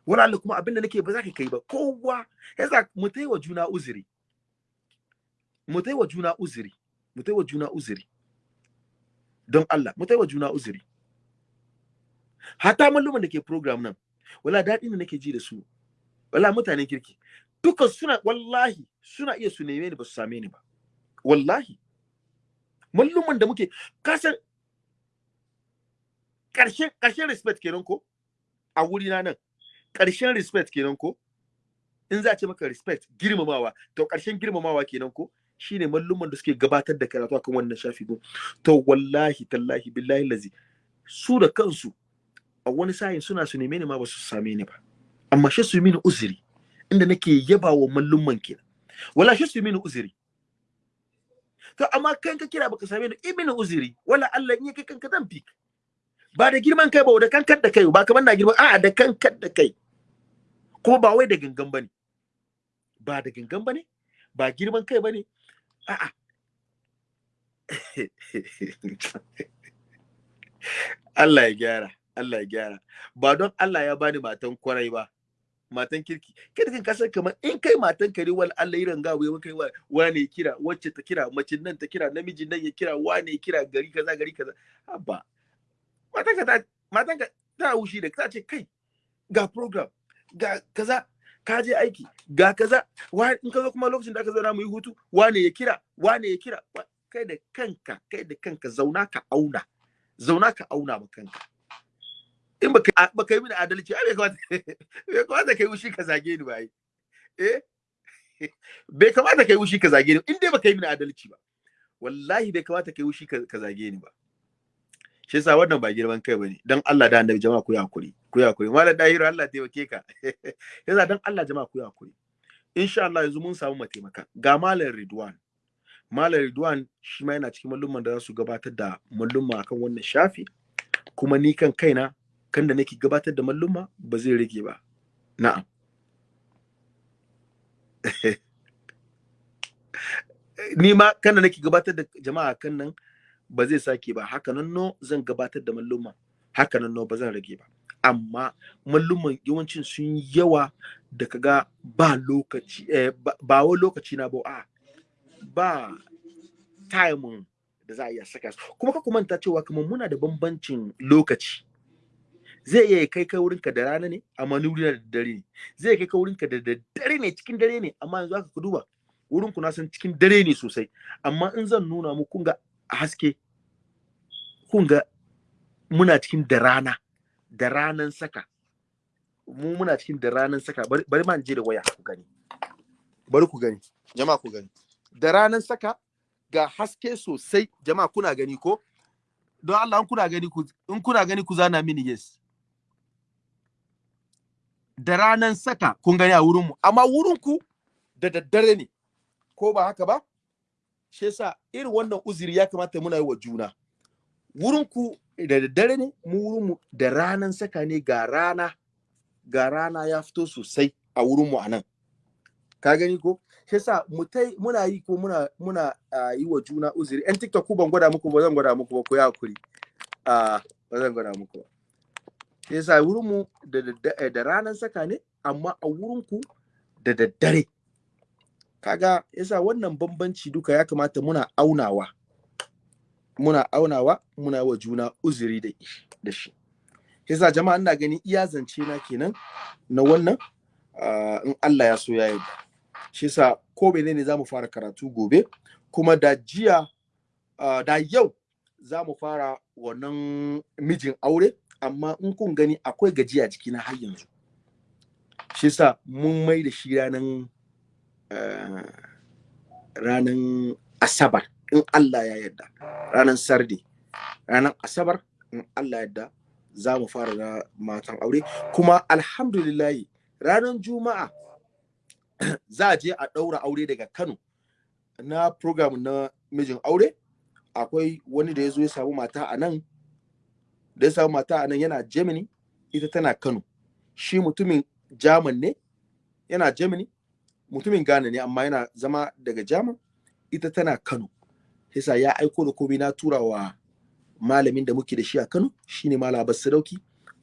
Wala Allah kuma abin da nake ba za ka kai ba. Kowa yasa mu tai wa juna uzuri. Mu tai wa juna uzuri. Mu tai wa juna uzuri. Don Allah mu tai wa juna uzuri. Hata malluman da ke program nan wala daɗi ne nake ji da su. Wala mutanen kirki. Duka suna wallahi suna iya su neme ni ba su same ni ba. Wallahi. Malluman da muke kasan ƙarshen ƙarshen respect kenan ko? A wuri na nan. Ƙarshen respect kenan ko? In za a ce maka respect girmamawa to ƙarshen girmamawa kenan ko? Shine malluman da suke gabatar da karatu akan wannan shafi ko to wallahi tallahi billahi lazi su da kansu a wani sa'in suna su neme ni ma ba su same ni ba. Amma shi su mini uzuri inda nake yaba wa mallumman kenan. Wala shi su mini uzuri. To amma kan ka kira baka same ni ibn uzuri. Wala Allah in kai kanka zan fik ba da girman kai ba da kankar da kai ba kamar na girman a'a da kankar da kai. Kuma ba wai da gangan ba ne ba da gangan ba ne ba girman kai ba ne Allah ya gyara Allah ya gyara. Ba don Allah ya bani matan ƙwarai ba matan kirki. Kada kan ƙasar kamar in kai matan kare wal Allah irin gawo ya kai wane kira wacce ta kira mace nan ta kira namiji nan ya kira wane kira gari kaza gari kaza. Abba matan ka ta matan ka ta wushi da ta ce kai ga program ga kaza. Ka je aiki ga kaza in ka zo kuma lokacin da aka zauna mu yi hutu wane ya kira wane ya kira? Kai da kanka kai da kanka zauna ka auna zauna ka auna ma kanka. In baka baka yi mini adalci ai bai kamata bai kamata kai wushi ka zage ni ba eh? Bai kamata kai wushi ka zage ni in dai baka yi mini adalci ba wallahi bai kamata kai wushi ka zage ni ba. Shi yasa wannan ba girman kai ba ne. Dan Allah da annabi jama'a ku yi haƙuri ku yi haƙuri. Mallan dahiru Allah taimake ka. Yasa dan Allah jama'a ku yi haƙuri. Insha Allah yanzu mun samu mataimaka. Ga malam Ridwan. Malam Ridwan shi ma yana cikin mallumman da za su gabatar da mallumma akan wannan shafi. Kuma ni kan kaina kan da nake gabatar da mallumma ba zai rage ba. Na'am. Ni ma kan da nake gabatar da jama'a kan nan ba zai sake ba. Haka nan no zan gabatar da mallumma haka nan no ba zan rage ba. Amma mallumman yawancin sun yawa da kaga ba lokaci eh, ba wa lokaci na ba a ba time da za a iya saka su. Kuma ka manta cewa kamar muna da bambancin lokaci. Zai iya kai kai wurinka da rana ne amma ni wurina da dare ne. Zai kai kai wurinka da dare ne cikin dare ne amma yanzu aka duba wurin ku na san cikin dare ne sosai. Amma in zan nuna mu kun ga haske. Kun ga muna cikin da rana da ranan saka. Mu muna cikin da ranan saka. Bari ma je da waya ku gani. Bari ku gani. Jama'a ku gani. Da ranan saka ga haske sosai. Jama'a kuna gani ko? Don Allah in kuna gani ku in kuna gani ku zana mini yes. Da ranan saka kun gani a wurin mu. Amma wurin ku da daddare ne. Ko ba haka ba? Shi yasa irin wannan uzuri ya kamata muna yi wa juna. Wurin ku da daddare ne mu wurin mu da ranan saka ne ga rana ga rana ya fito sosai a wurin mu a nan ka gani ko? Shi yasa mu tai muna yi ko muna muna yi wa juna uzuri. Yan tiktok ku ban gwada muku ba zan gwada muku ba ku yi haƙuri. Ba zan gwada muku ba. Shi yasa wurin mu da ranan saka ne amma a wurin ku da daddare. Kaga yasa wannan bambanci duka ya kamata muna aunawa. Muna aunawa muna wa juna uzuri da shi yasa jama'a ina gani iya zance na kenan na wannan uh, in Allah ya so ya yarda. Shi yasa ko menene za mu fara karatu gobe kuma da jiya uh, da yau za mu fara wannan mijin aure amma in kun gani akwai gajiya jikina har yanzu. Shi yasa mun mai da shi ranan uh, ranan asabar in Allah ya yarda. Ranan sardi ranan asabar in Allah ya yarda za mu fara na matan aure. Kuma alhamdulillahi ranar juma'a za a je a ɗaura aure daga kano na program na mijin aure. Akwai wani da ya zo ya samu mata a nan da ya samu mata a nan yana germany ita tana kano. Shi mutumin german ne yana germany. Mutumin ghana ne amma yana zama daga german ita tana kano. Yasa ya aiko da komai na tura wa malamin da muke da shi a kano shine malam abbas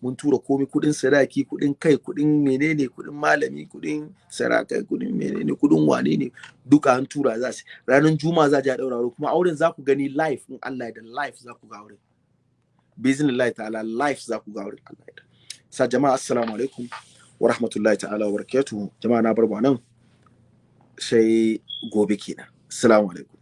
mun tura komai kuɗin sadaki kuɗin kai kuɗin menene kuɗin malami kuɗin sarakai kuɗin menene kuɗin wane ne duka an tura za su. Ranar juma'a za a daura kuma auren za ku gani live in Allah da live za ku ga auren. Bismillah ta'ala live za ku ga auren Allah sa jama'a assalamu alaikum wa rahmatullahi ta'ala wa barakatuhu. Jama'a na bar nan. Sai gobe kenan. Assalamu alaikum.